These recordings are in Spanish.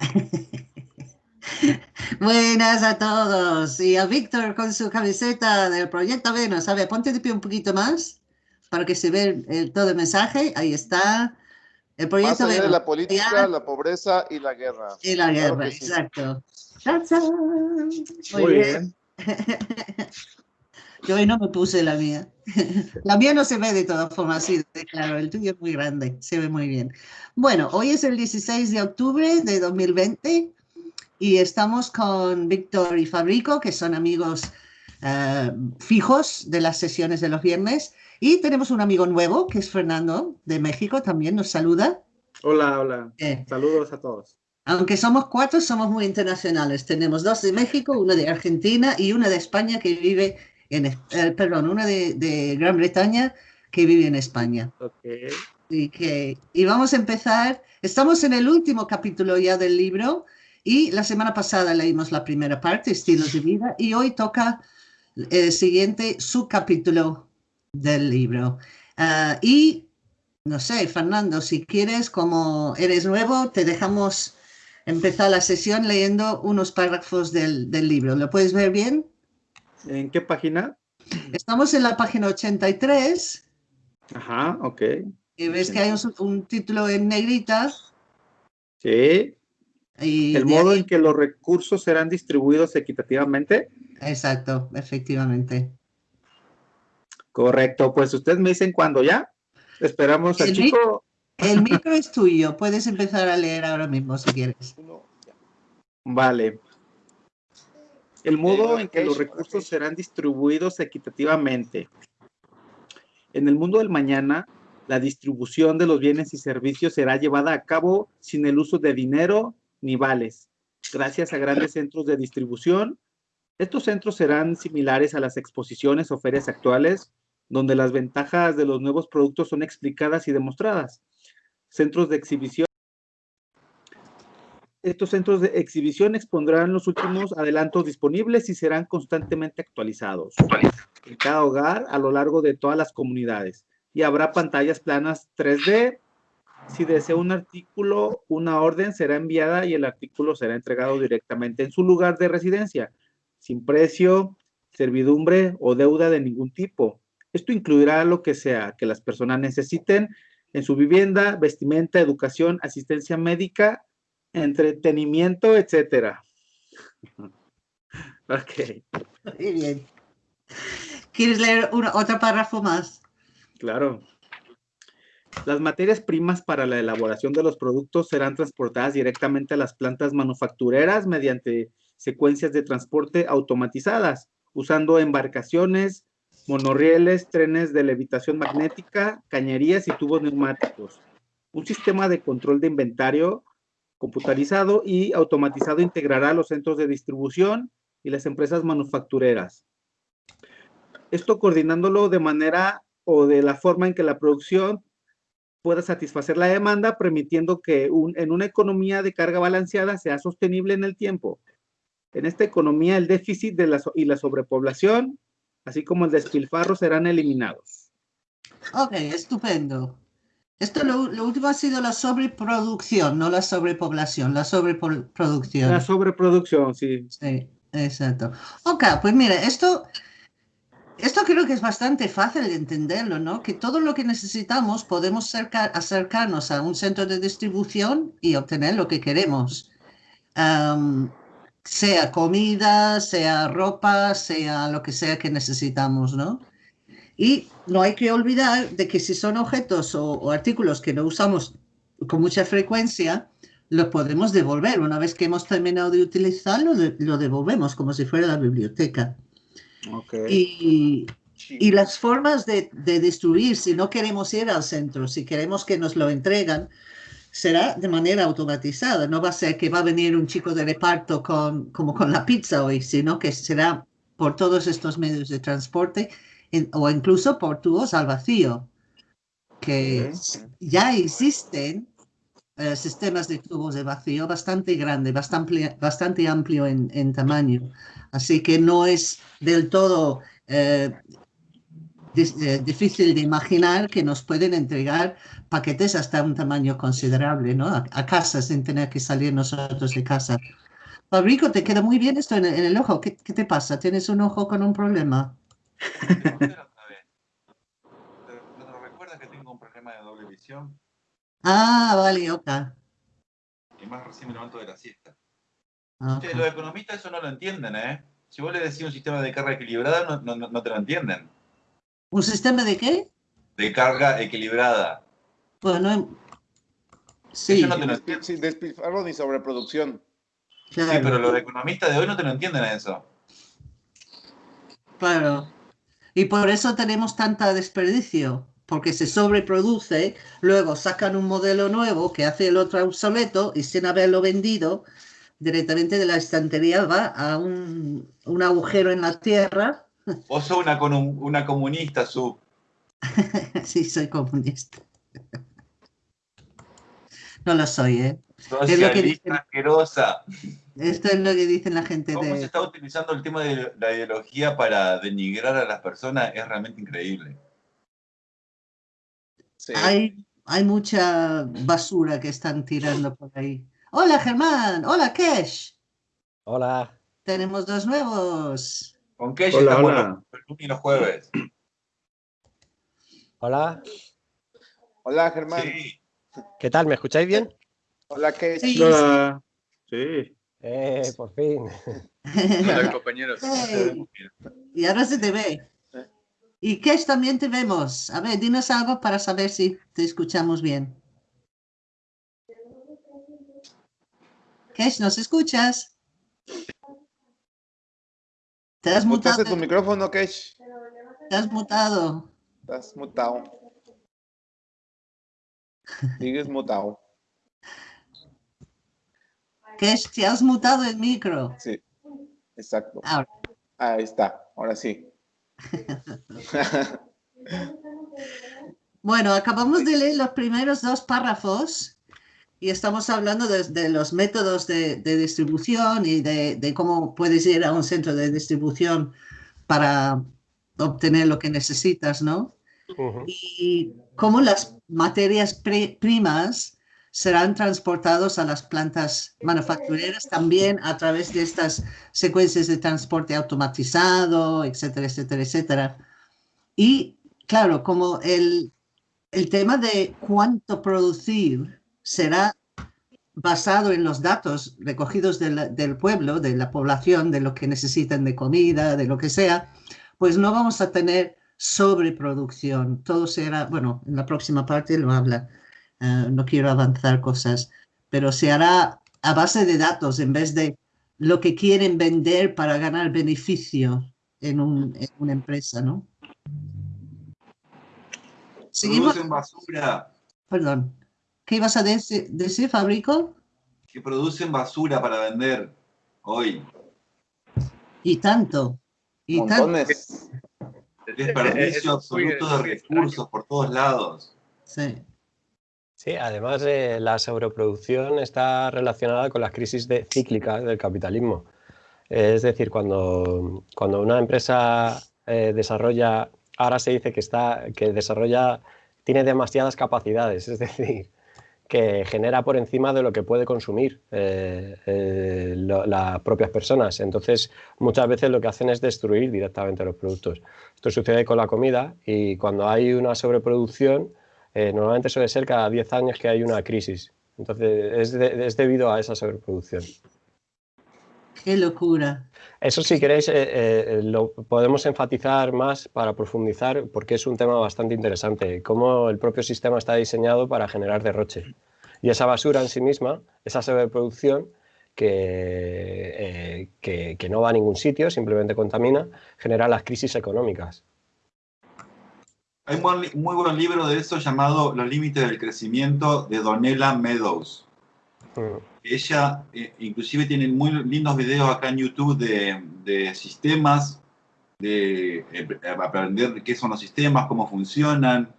Buenas a todos. Y a Víctor con su camiseta del Proyecto Venus. A ver, ponte de pie un poquito más para que se vea todo el mensaje. Ahí está. El proyecto de la política, la pobreza y la guerra. Y la guerra, exacto. Muy, bien. Yo hoy no me puse la mía. La mía no se ve de todas formas, sí, claro, el tuyo es muy grande, se ve muy bien. Bueno, hoy es el 16 de octubre de 2020 y estamos con Víctor y Fabrico, que son amigos eh, fijos de las sesiones de los viernes. Y tenemos un amigo nuevo, que es Fernando, de México, también nos saluda. Hola, hola. Eh. Saludos a todos. Aunque somos cuatro, somos muy internacionales. Tenemos dos de México, uno de Argentina y una de España que vive en, eh, perdón, una de, Gran Bretaña que vive en España. Y, que, y vamos a empezar, estamos en el último capítulo ya del libro y la semana pasada leímos la primera parte, Estilos de Vida, y hoy toca el siguiente subcapítulo del libro. Ah, y, no sé, Fernando, si quieres, como eres nuevo, te dejamos empezar la sesión leyendo unos párrafos del, del libro. ¿Lo puedes ver bien? ¿En qué página? Estamos en la página 83. Ajá, ok. Y ves que hay un, título en negrita. Sí. Y el modo en que los recursos serán distribuidos equitativamente. Exacto, efectivamente. Correcto, pues ustedes me dicen cuándo ya. Esperamos al chico. el micro es tuyo, puedes empezar a leer ahora mismo si quieres. Vale. El modo en que los recursos serán distribuidos equitativamente. En el mundo del mañana, la distribución de los bienes y servicios será llevada a cabo sin el uso de dinero ni vales, gracias a grandes centros de distribución. Estos centros serán similares a las exposiciones o ferias actuales, donde las ventajas de los nuevos productos son explicadas y demostradas. Centros de exhibición estos centros de exhibición expondrán los últimos adelantos disponibles y serán constantemente actualizados en cada hogar a lo largo de todas las comunidades. Y habrá pantallas planas 3D. Si desea un artículo, una orden será enviada y el artículo será entregado directamente en su lugar de residencia, sin precio, servidumbre o deuda de ningún tipo. Esto incluirá lo que sea que las personas necesiten en su vivienda, vestimenta, educación, asistencia médica entretenimiento, etcétera. ok. Muy bien. ¿Quieres leer otro párrafo más? Claro. Las materias primas para la elaboración de los productos serán transportadas directamente a las plantas manufactureras mediante secuencias de transporte automatizadas, usando embarcaciones, monorrieles, trenes de levitación magnética, cañerías y tubos neumáticos. Un sistema de control de inventario computarizado y automatizado integrará los centros de distribución y las empresas manufactureras. Esto coordinándolo de manera o de la forma en que la producción pueda satisfacer la demanda, permitiendo que en una economía de carga balanceada sea sostenible en el tiempo. En esta economía, el déficit y la sobrepoblación, así como el despilfarro, serán eliminados. Ok, estupendo. Esto lo, último ha sido la sobreproducción, no la sobrepoblación, la sobreproducción. La sobreproducción, sí. Sí, exacto. Ok, pues mira, esto, esto creo que es bastante fácil de entenderlo, ¿no? Que todo lo que necesitamos podemos acercarnos a un centro de distribución y obtener lo que queremos. sea comida, sea ropa, sea lo que sea que necesitamos, ¿no? Y no hay que olvidar de que si son objetos o, artículos que no usamos con mucha frecuencia, los podemos devolver. Una vez que hemos terminado de utilizarlo, lo devolvemos como si fuera la biblioteca. Y, y, las formas de, de, destruir, si no queremos ir al centro, si queremos que nos lo entregan, será de manera automatizada. No va a ser que va a venir un chico de reparto con, como con la pizza hoy, sino que será por todos estos medios de transporte o incluso por tubos al vacío, que ya existen eh, sistemas de tubos de vacío bastante grande, bastante, bastante amplio en, tamaño. Así que no es del todo eh, eh, difícil de imaginar que nos pueden entregar paquetes hasta un tamaño considerable, ¿no? A, casa sin tener que salir nosotros de casa. Fabrico, te queda muy bien esto en, el ojo. ¿Qué, te pasa? ¿Tienes un ojo con un problema? Recuerdas que tengo un problema de doble visión? Ah, vale, ok. Y más recién me levanto de la siesta. los economistas eso no lo entienden, ¿eh? Si vos le decís un sistema de carga equilibrada, no, no, te lo entienden. ¿Un sistema de qué? De carga equilibrada. Bueno, sí. No te Sin despilfarro ni sobreproducción. Sí, pero los economistas de hoy no te lo entienden a eso. Claro. Y por eso tenemos tanta desperdicio porque se sobreproduce, luego sacan un modelo nuevo que hace el otro obsoleto y sin haberlo vendido, directamente de la estantería va a un, agujero en la tierra. Vos sos una, una comunista, Su. sí, soy comunista. no lo soy, ¿eh? Socialista asquerosa. Esto es lo que dicen la gente ¿Cómo se está utilizando el tema de la ideología para denigrar a las personas? Es realmente increíble. Hay, hay mucha basura que están tirando por ahí. Hola Germán, hola Kesh. Hola. Tenemos dos nuevos. Con Kesh hola, estamos hola. los los jueves. Hola. Hola Germán. ¿Qué tal? ¿Me escucháis bien? Hola Kesh. Sí. Hola. Sí. Eh, por fin. Hola compañeros. Y ahora se te ve. Y Kesh también te vemos. A ver, dinos algo para saber si te escuchamos bien. Kesh, ¿nos escuchas? ¿Te has mutado? tu micrófono, Kesh? Te has mutado. Estás mutado. Sigues mutado. Kesh, te has mutado el micro. Sí, exacto. Ahí está, ahora sí. bueno, acabamos de leer los primeros dos párrafos y estamos hablando de, los métodos de, distribución y de, cómo puedes ir a un centro de distribución para obtener lo que necesitas, ¿no? Y cómo las materias primas serán transportados a las plantas manufactureras también a través de estas secuencias de transporte automatizado, etcétera, etcétera, etcétera. Y claro, como el, el tema de cuánto producir será basado en los datos recogidos del, del, pueblo, de la población, de lo que necesitan de comida, de lo que sea, pues no vamos a tener sobreproducción. Todo será, bueno, en la próxima parte lo habla eh, no quiero avanzar cosas, pero se hará a base de datos en vez de lo que quieren vender para ganar beneficio en, una empresa, ¿no? Seguimos. Producen basura. Perdón. ¿Qué ibas a decir, decir, Fabrico? Que producen basura para vender hoy. Y tanto. Y Montones. Desperdicio absoluto de recursos por todos lados. Sí. Sí, además eh, la sobreproducción está relacionada con las crisis de, cíclicas del capitalismo. Es decir, cuando, cuando una empresa eh, desarrolla, ahora se dice que, está, que desarrolla, tiene demasiadas capacidades, es decir, que genera por encima de lo que puede consumir eh, las propias personas. Entonces, muchas veces lo que hacen es destruir directamente los productos. Esto sucede con la comida y cuando hay una sobreproducción, eh, normalmente suele ser cada 10 años que hay una crisis. Entonces, es, debido a esa sobreproducción. ¡Qué locura! Eso, si queréis, eh, eh, lo podemos enfatizar más para profundizar, porque es un tema bastante interesante. Cómo el propio sistema está diseñado para generar derroche. Y esa basura en sí misma, esa sobreproducción, que, que no va a ningún sitio, simplemente contamina, genera las crisis económicas. Hay un muy buen libro de eso llamado Los límites del crecimiento de Donella Meadows. Mm. Ella eh, inclusive tiene muy lindos videos acá en YouTube de, sistemas, de eh, aprender qué son los sistemas, cómo funcionan.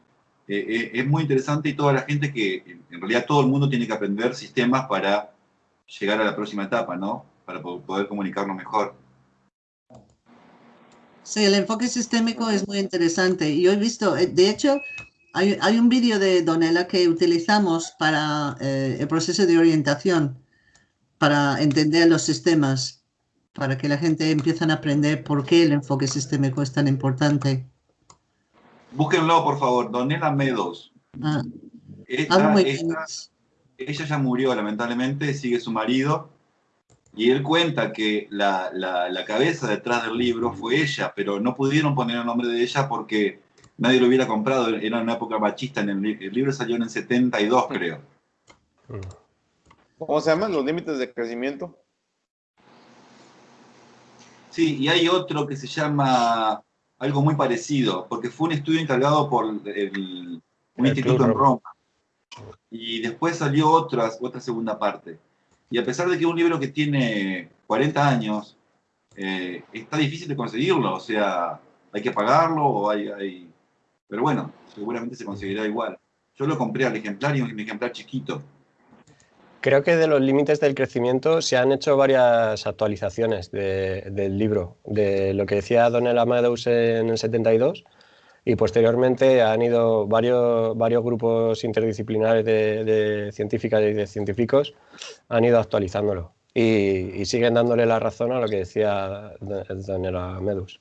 Eh, es muy interesante y toda la gente que, en realidad todo el mundo tiene que aprender sistemas para llegar a la próxima etapa, ¿no? Para poder comunicarnos mejor. Sí, el enfoque sistémico es muy interesante. Yo he visto, eh, de hecho, hay, un vídeo de Donella que utilizamos para eh, el proceso de orientación, para entender los sistemas, para que la gente empiece a aprender por qué el enfoque sistémico es tan importante. Búsquenlo, por favor, Donella Meadows. Ah, ella ya murió, lamentablemente, sigue su marido, y él cuenta que la, la, cabeza detrás del libro fue ella, pero no pudieron poner el nombre de ella porque nadie lo hubiera comprado, era una época machista, en el, el libro salió en el 72 creo. ¿Cómo se llaman los límites de crecimiento? Sí, y hay otro que se llama algo muy parecido, porque fue un estudio encargado por el, un instituto en Roma. Y después salió otra, otra segunda parte. Y a pesar de que es un libro que tiene 40 años, eh, está difícil de conseguirlo, o sea, hay que pagarlo o hay, pero bueno, seguramente se conseguirá igual. Yo lo compré al ejemplar y un ejemplar chiquito. Creo que de los límites del crecimiento se han hecho varias actualizaciones del libro, de lo que decía Donald Amadeus en el 72 y posteriormente han ido varios, varios grupos interdisciplinares de, científicas y de científicos han ido actualizándolo y, siguen dándole la razón a lo que decía Donald Amadeus.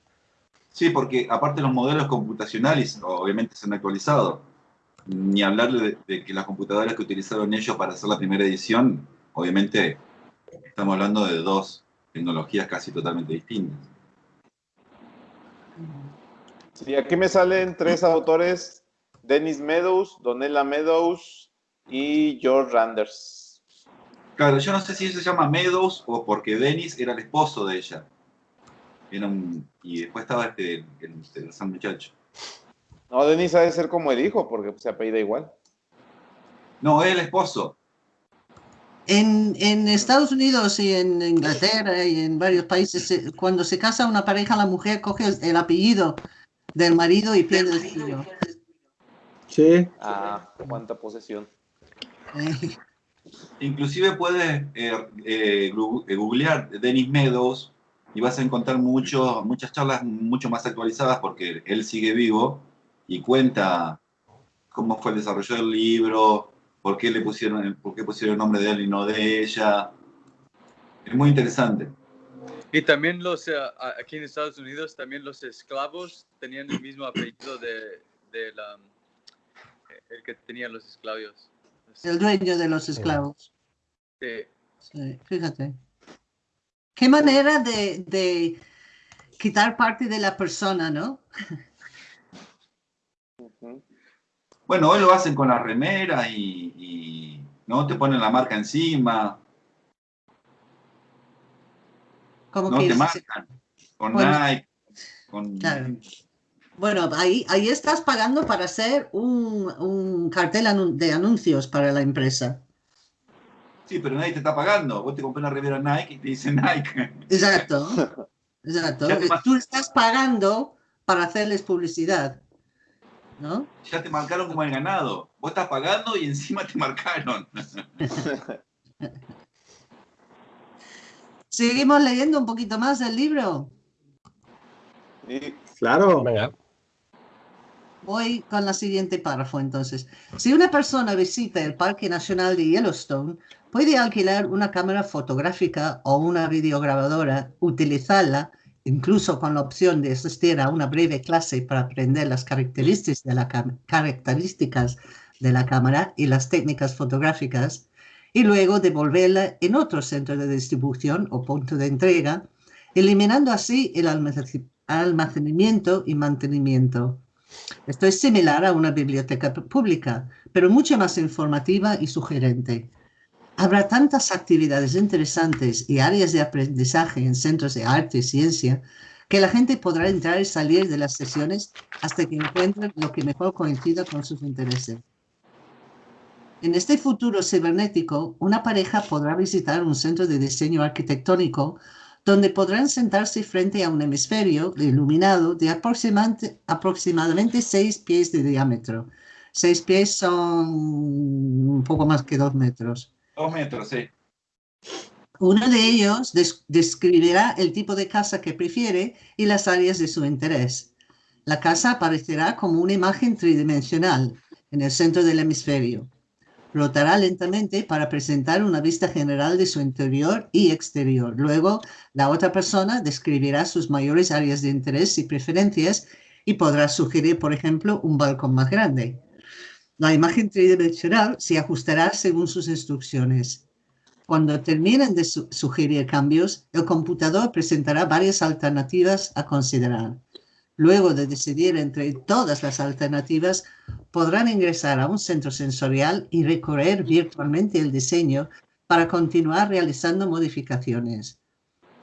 Sí, porque aparte los modelos computacionales obviamente se han actualizado. Ni hablar de, que las computadoras que utilizaron ellos para hacer la primera edición, obviamente estamos hablando de dos tecnologías casi totalmente distintas. Sí, aquí me salen tres autores, Dennis Meadows, Donella Meadows y George Randers. Claro, yo no sé si se llama Meadows o porque Dennis era el esposo de ella y después estaba este, el, San Muchacho. No, Denis ha de ser como el hijo, porque se apellida igual. No, es el esposo. En, en, Estados Unidos y en Inglaterra y en varios países, cuando se casa una pareja, la mujer coge el, apellido del marido y pierde el suyo. Sí. Ah, cuánta posesión. Inclusive puedes eh, eh, googlear Dennis Meadows y vas a encontrar mucho, muchas charlas mucho más actualizadas porque él sigue vivo y cuenta cómo fue el desarrollo del libro, por qué le pusieron, por qué pusieron el nombre de él y no de ella. Es muy interesante. Y también los, eh, aquí en Estados Unidos, también los esclavos tenían el mismo apellido de, de la, el que tenían los esclavos. El dueño de los esclavos. Sí. sí fíjate. Qué manera de, quitar parte de la persona, ¿no? Bueno, hoy lo hacen con la remera y, ¿no? Te ponen la marca encima. ¿Cómo no te marcan. Con Nike. Bueno, ahí, ahí estás pagando para hacer un, un cartel de anuncios para la empresa. Sí, pero nadie te está pagando. Vos te compras una remera Nike y te dice Nike. Exacto. Exacto. Tú estás pagando para hacerles publicidad. ¿No? Ya te marcaron como el ganado. Vos estás pagando y encima te marcaron. ¿Seguimos leyendo un poquito más del libro? Sí, claro. Venga. Voy con la siguiente párrafo entonces. Si una persona visita el Parque Nacional de Yellowstone, Puede alquilar una cámara fotográfica o una videograbadora, utilizarla incluso con la opción de asistir a una breve clase para aprender las características de la, características de la cámara y las técnicas fotográficas, y luego devolverla en otro centro de distribución o punto de entrega, eliminando así el almacenamiento y mantenimiento. Esto es similar a una biblioteca pública, pero mucho más informativa y sugerente. Habrá tantas actividades interesantes y áreas de aprendizaje en centros de arte y ciencia que la gente podrá entrar y salir de las sesiones hasta que encuentren lo que mejor coincida con sus intereses. En este futuro cibernético, una pareja podrá visitar un centro de diseño arquitectónico donde podrán sentarse frente a un hemisferio iluminado de aproximadamente, aproximadamente 6 pies de diámetro. 6 pies son un poco más que 2 metros Dos metros, sí. Uno de ellos describirá el tipo de casa que prefiere y las áreas de su interés. La casa aparecerá como una imagen tridimensional en el centro del hemisferio. Rotará lentamente para presentar una vista general de su interior y exterior. Luego, la otra persona describirá sus mayores áreas de interés y preferencias y podrá sugerir, por ejemplo, un balcón más grande. La imagen tridimensional se ajustará según sus instrucciones. Cuando terminen de sugerir cambios, el computador presentará varias alternativas a considerar. Luego de decidir entre todas las alternativas, podrán ingresar a un centro sensorial y recorrer virtualmente el diseño para continuar realizando modificaciones.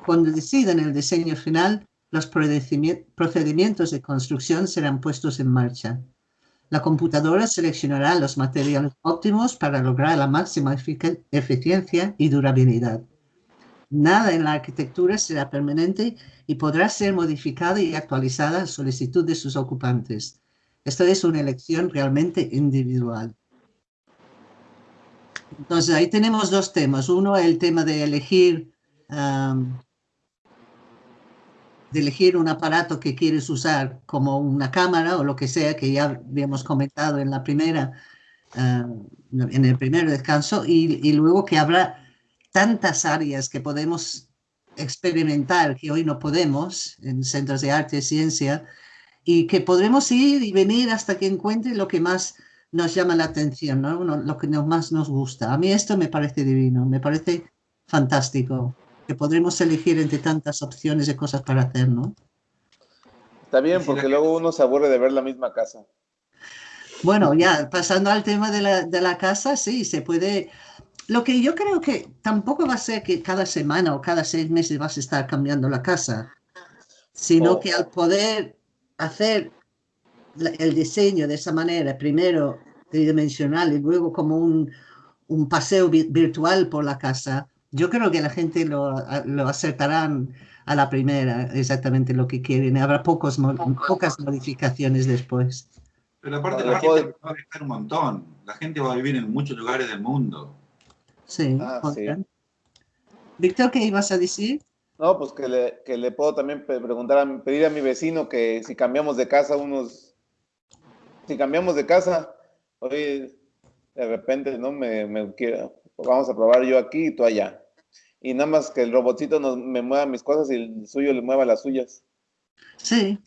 Cuando decidan el diseño final, los procedimientos de construcción serán puestos en marcha. La computadora seleccionará los materiales óptimos para lograr la máxima eficiencia y durabilidad. Nada en la arquitectura será permanente y podrá ser modificada y actualizada a solicitud de sus ocupantes. Esto es una elección realmente individual. Entonces, ahí tenemos dos temas. Uno, el tema de elegir, de elegir un aparato que quieres usar como una cámara o lo que sea, que ya habíamos comentado en la primera, en el primer descanso, y, y luego que habrá tantas áreas que podemos experimentar que hoy no podemos en centros de arte y ciencia y que podremos ir y venir hasta que encuentre lo que más nos llama la atención, ¿no? lo que más nos gusta. A mí esto me parece divino, me parece fantástico, que podremos elegir entre tantas opciones de cosas para hacer, ¿no? Está bien, porque luego uno se aburre de ver la misma casa. Bueno, ya, pasando al tema de la, de la casa, sí, se puede lo que yo creo que tampoco va a ser que cada semana o cada seis meses vas a estar cambiando la casa, sino oh. que al poder hacer el diseño de esa manera, primero tridimensional y luego como un, un paseo virtual por la casa, yo creo que la gente lo, lo acertarán a la primera exactamente lo que quieren. Habrá pocos, pocas modificaciones después. Pero aparte la gente va a viajar un montón. La gente va a vivir en muchos lugares del mundo. Sí, ah, Víctor, ¿qué ibas a decir? No, pues que le, que le puedo también preguntar, a, pedir a mi vecino que si cambiamos de casa unos, si cambiamos de casa, hoy de repente, ¿no? Me, me quiero, vamos a probar yo aquí y tú allá. Y nada más que el robotito nos, me mueva mis cosas y el suyo le mueva las suyas. Sí.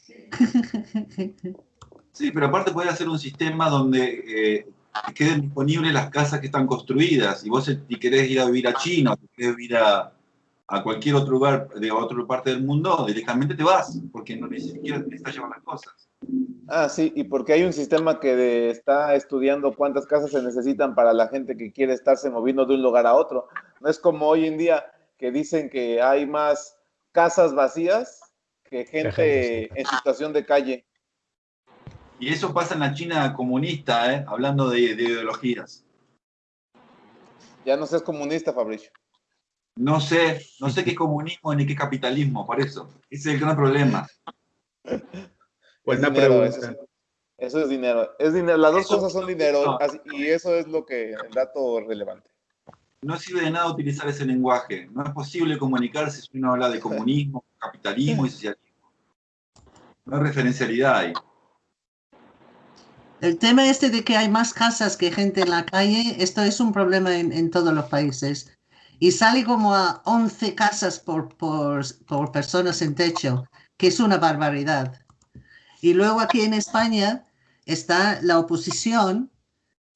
sí, pero aparte puede hacer un sistema donde eh, queden disponibles las casas que están construidas. Y vos si querés ir a vivir a China o querés vivir a, a, cualquier otro lugar de otra parte del mundo, directamente te vas, porque no ni siquiera necesitas llevar las cosas. Ah, sí, y porque hay un sistema que está estudiando cuántas casas se necesitan para la gente que quiere estarse moviendo de un lugar a otro. No es como hoy en día que dicen que hay más casas vacías que gente en situación de calle. Y eso pasa en la China comunista, ¿eh? hablando de, ideologías. Ya no seas comunista, Fabricio. No sé, no sé qué comunismo ni qué capitalismo, por eso. Ese es el gran problema. Pues dinero, eso, es, dinero. Es dinero. Las dos cosas son dinero y eso es lo que el dato relevante. No sirve de nada utilizar ese lenguaje. No es posible comunicarse si uno habla de comunismo, capitalismo y socialismo. No hay referencialidad ahí. El tema este de que hay más casas que gente en la calle, esto es un problema en, todos los países. Y sale como a 11 casas por, por, por, personas en techo, que es una barbaridad. Y luego aquí en España está la oposición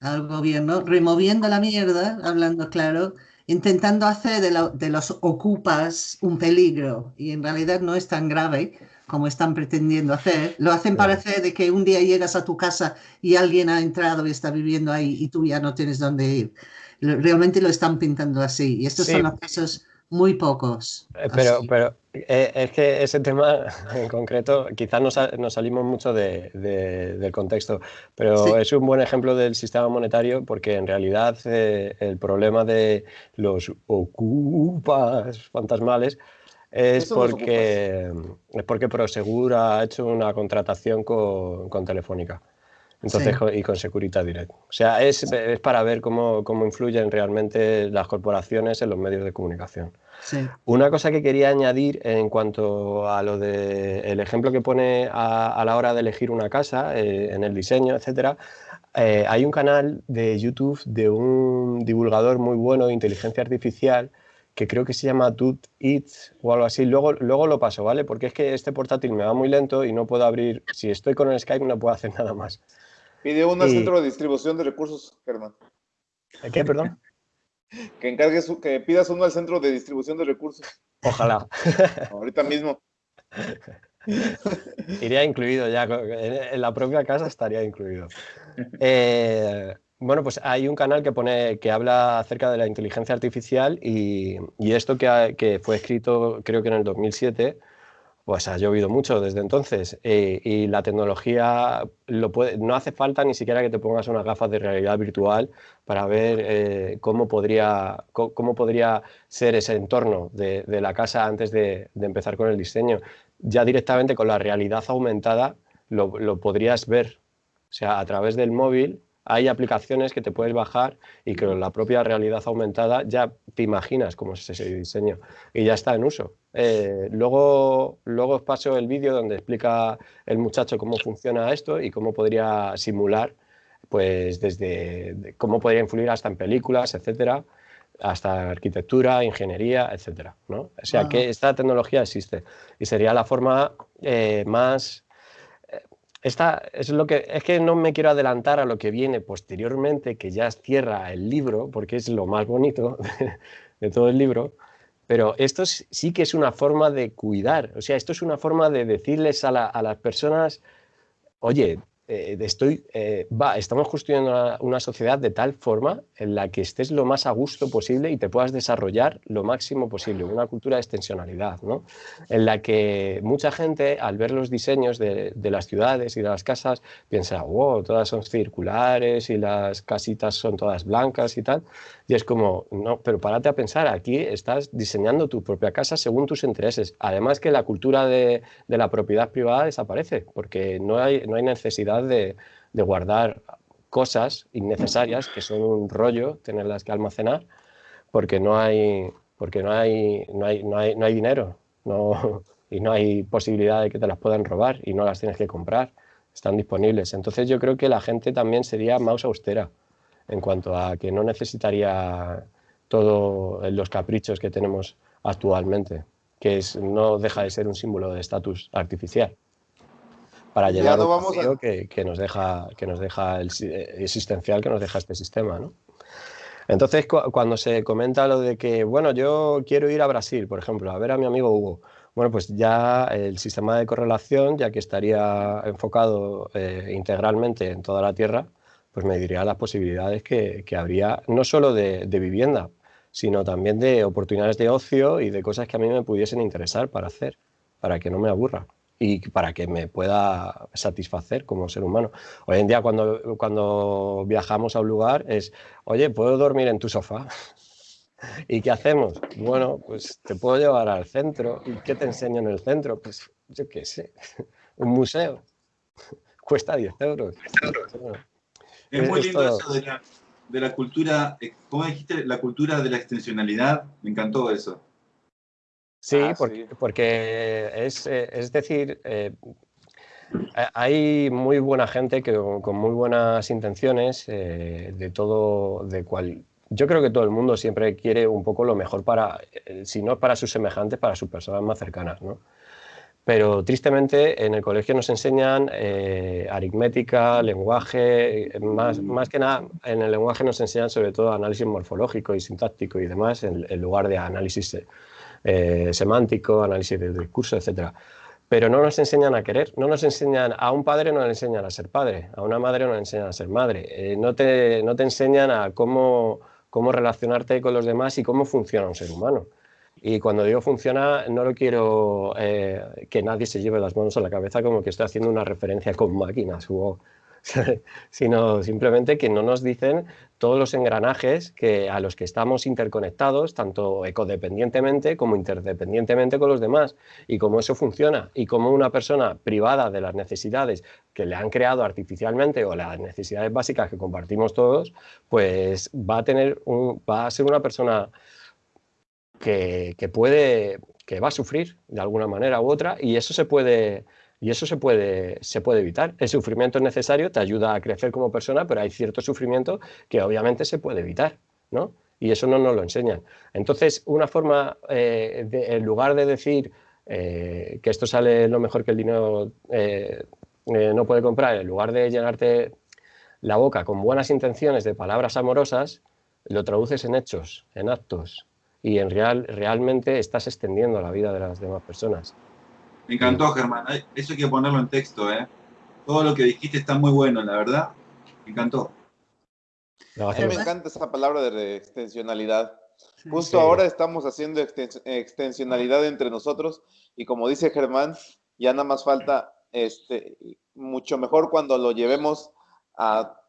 al gobierno removiendo la mierda, hablando claro, intentando hacer de, de los ocupas un peligro. Y en realidad no es tan grave como están pretendiendo hacer, lo hacen parecer de que un día llegas a tu casa y alguien ha entrado y está viviendo ahí y tú ya no tienes dónde ir. Realmente lo están pintando así y estos son los casos muy pocos. Eh, pero, pero eh, es que ese tema en concreto, quizás nos, nos salimos mucho de, del contexto, pero es un buen ejemplo del sistema monetario porque en realidad eh, el problema de los ocupas fantasmales es porque, es porque Prosegur ha hecho una contratación con, con, Telefónica. Entonces, Sí. y con Securitas Direct. O sea, es, es para ver cómo, cómo influyen realmente las corporaciones en los medios de comunicación. Sí. Una cosa que quería añadir en cuanto a lo de el ejemplo que pone a, a la hora de elegir una casa, eh, en el diseño, etcétera, eh, hay un canal de YouTube de un divulgador muy bueno de inteligencia artificial que creo que se llama Dude Eats o algo así. Luego, luego lo paso, ¿vale? Porque es que este portátil me va muy lento y no puedo abrir. Si estoy con el Skype no puedo hacer nada más. Pide uno al Y- centro de distribución de recursos, Germán. ¿Qué, perdón? Que encargues, que pidas uno al centro de distribución de recursos. Ojalá. Ahorita mismo. Iría incluido ya, en la propia casa estaría incluido. Eh, bueno, pues hay un canal que pone que habla acerca de la inteligencia artificial y, esto que, fue escrito creo que en el 2007, pues ha llovido mucho desde entonces Eh, y la tecnología no hace falta ni siquiera que te pongas unas gafas de realidad virtual para ver eh, cómo, podría, cómo podría ser ese entorno de, de la casa antes de, de empezar con el diseño. Ya directamente con la realidad aumentada lo, lo podrías ver. O sea, a través del móvil hay aplicaciones que te puedes bajar y que la propia realidad aumentada ya te imaginas cómo es ese diseño y ya está en uso. Eh, luego, luego os paso el vídeo donde explica el muchacho cómo funciona esto y cómo podría simular, pues desde de cómo podría influir hasta en películas, etcétera, hasta arquitectura, ingeniería, etcétera. ¿no? O sea Ah. que esta tecnología existe y sería la forma eh, más esta es lo que es que no me quiero adelantar a lo que viene posteriormente, que ya cierra el libro, porque es lo más bonito de, todo el libro. Pero esto es- sí que es una forma de cuidar, o sea, esto es una forma de decirles a, a las personas, oye, eh, estoy, eh, va, estamos construyendo una, una sociedad de tal forma en la que estés lo más a gusto posible y te puedas desarrollar lo máximo posible, una cultura de extensionalidad, ¿no? en la que mucha gente al ver los diseños de, de las ciudades y de las casas piensa, wow, todas son circulares y las casitas son todas blancas y tal. Y es como, no, pero párate a pensar, aquí estás diseñando tu propia casa según tus intereses. Además que la cultura de, la propiedad privada desaparece, porque no hay, no hay necesidad de, de guardar cosas innecesarias que son un rollo tenerlas que almacenar porque no hay porque no hay no hay, no hay, no hay dinero no, y no hay posibilidad de que te las puedan robar y no las tienes que comprar. Están disponibles. Entonces yo creo que la gente también sería más austera en cuanto a que no necesitaría todos los caprichos que tenemos actualmente que es, no deja de ser un símbolo de estatus artificial para Ya llenar no vamos a- que, que nos deja que nos deja el eh, existencial que nos deja este sistema ¿no? entonces cu- cuando se comenta lo de que bueno yo quiero ir a Brasil por ejemplo a ver a mi amigo Hugo bueno pues ya el sistema de correlación ya que estaría enfocado eh, integralmente en toda la Tierra pues me diría las posibilidades que, que habría no solo de, de vivienda sino también de oportunidades de ocio y de cosas que a mí me pudiesen interesar para hacer para que no me aburra y para que me pueda satisfacer como ser humano. Hoy en día cuando, cuando viajamos a un lugar es, oye, ¿puedo dormir en tu sofá? ¿Y qué hacemos? Bueno, pues te puedo llevar al centro. ¿Y qué te enseño en el centro? Pues yo qué sé, un museo. Cuesta 10 euros. Bueno, Es muy lindo todo. eso de la, de la cultura, eh, ¿cómo dijiste? La cultura de la extensionalidad. Me encantó eso. Sí, Ah, porque, sí. porque es, eh, es decir, eh, ha- hay muy buena gente que, con con muy buenas intenciones eh, de todo, de cual. Yo creo que todo el mundo siempre quiere un poco lo mejor para, eh, si no para sus semejantes, para sus personas más cercanas, ¿no? Pero tristemente en el colegio nos enseñan eh, aritmética, lenguaje, eh, más, más que nada en el lenguaje nos enseñan sobre todo análisis morfológico y sintáctico y demás en, en lugar de análisis eh, semántico, análisis del discurso, etc. Pero no nos enseñan a querer, no nos enseñan, a un padre no le enseñan a ser padre, a una madre no le enseñan a ser madre, eh, no, te, no te enseñan a cómo, cómo relacionarte con los demás y cómo funciona un ser humano. Y cuando digo funciona, no lo quiero eh, que nadie se lleve las manos a la cabeza como que estoy haciendo una referencia con máquinas. Hugo. sino simplemente que no nos dicen todos los engranajes que, a los que estamos interconectados, tanto ecodependientemente como interdependientemente con los demás, y cómo eso funciona, y cómo una persona privada de las necesidades que le han creado artificialmente o las necesidades básicas que compartimos todos, pues va a, tener un, va a ser una persona que, puede, que va a sufrir de alguna manera u otra, y eso se puede y eso se puede, se puede evitar. El sufrimiento es necesario, te ayuda a crecer como persona, pero hay cierto sufrimiento que obviamente se puede evitar, ¿no? Y eso no nos lo enseñan. Entonces, una forma, eh, en lugar de decir eh, que esto sale lo mejor que el dinero eh, no puede comprar, en lugar de llenarte la boca con buenas intenciones de palabras amorosas, lo traduces en hechos, en actos, y en real, realmente estás extendiendo la vida de las demás personas. Me encantó, Germán. Eso hay que ponerlo en texto, ¿eh? Todo lo que dijiste está muy bueno, la verdad. Me encantó. A mí me encanta esa palabra de extensionalidad. Justo ahora estamos haciendo extensionalidad entre nosotros y como dice Germán, ya nada más falta este, mucho mejor cuando lo llevemos a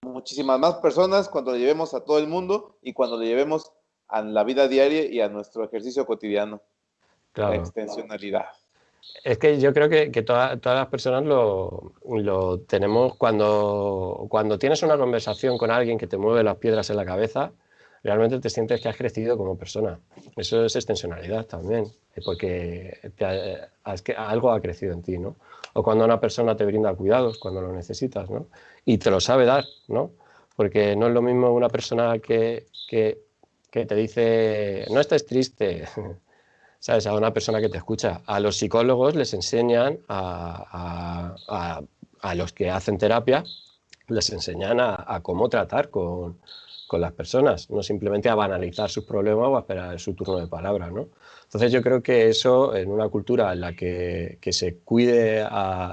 muchísimas más personas, cuando lo llevemos a todo el mundo y cuando lo llevemos a la vida diaria y a nuestro ejercicio cotidiano. Claro. La extensionalidad. Es que yo creo que, todas las personas lo, tenemos cuando, cuando tienes una conversación con alguien que te mueve las piedras en la cabeza, realmente te sientes que has crecido como persona. Eso es extensionalidad también, porque algo ha crecido en ti, ¿no? O cuando una persona te brinda cuidados, cuando lo necesitas, ¿no? Y te lo sabe dar, ¿no? Porque no es lo mismo una persona que, que, que te dice, no estés triste, ¿sabes? A una persona que te escucha. A los psicólogos les enseñan, a, los que hacen terapia, les enseñan a, cómo tratar con, las personas, no simplemente a banalizar sus problemas o a esperar su turno de palabra, ¿no? Entonces yo creo que eso, en una cultura en la que, se cuide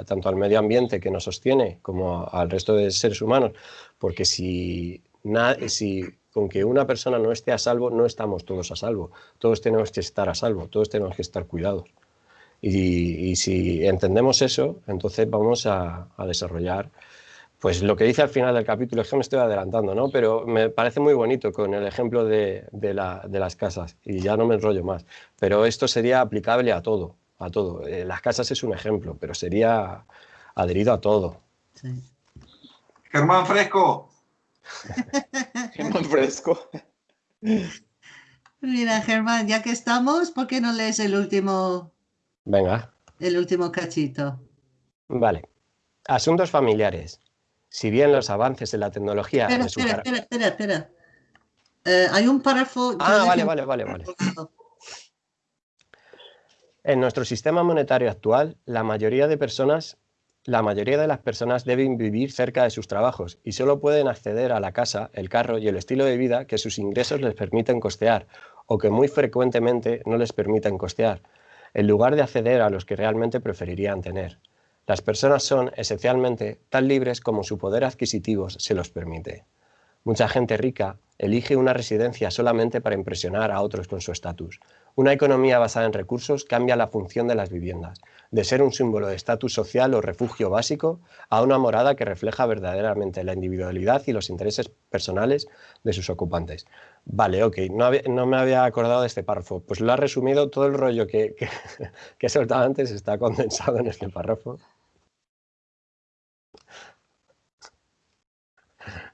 tanto al medio ambiente que nos sostiene como al resto de seres humanos, porque si, si con que una persona no esté a salvo, no estamos todos a salvo. Todos tenemos que estar a salvo, todos tenemos que estar cuidados. Y, si entendemos eso, entonces vamos a, desarrollar pues lo que dice al final del capítulo, es que me estoy adelantando, ¿no? Pero me parece muy bonito con el ejemplo de, las casas, y ya no me enrollo más. Pero esto sería aplicable a todo, a todo. Eh, las casas es un ejemplo, pero sería adherido a todo. Germán Fresco, Germán Fresco. Mira, Germán, ya que estamos, ¿por qué no lees el último? Venga. El último cachito. Vale. Asuntos familiares. Si bien los avances en la tecnología. Espera, espera, espera, espera, eh, hay un párrafo. Ah, vale, vale, vale, vale. En nuestro sistema monetario actual, la mayoría de personas la mayoría de las personas deben vivir cerca de sus trabajos y solo pueden acceder a la casa, el carro y el estilo de vida que sus ingresos les permiten costear o que muy frecuentemente no les permiten costear, en lugar de acceder a los que realmente preferirían tener. Las personas son, esencialmente, tan libres como su poder adquisitivo se los permite. Mucha gente rica elige una residencia solamente para impresionar a otros con su estatus. Una economía basada en recursos cambia la función de las viviendas, de ser un símbolo de estatus social o refugio básico a una morada que refleja verdaderamente la individualidad y los intereses personales de sus ocupantes. Vale, ok, no, me había acordado de este párrafo. Pues lo ha resumido todo el rollo que, que, que he soltado antes, está condensado en este párrafo.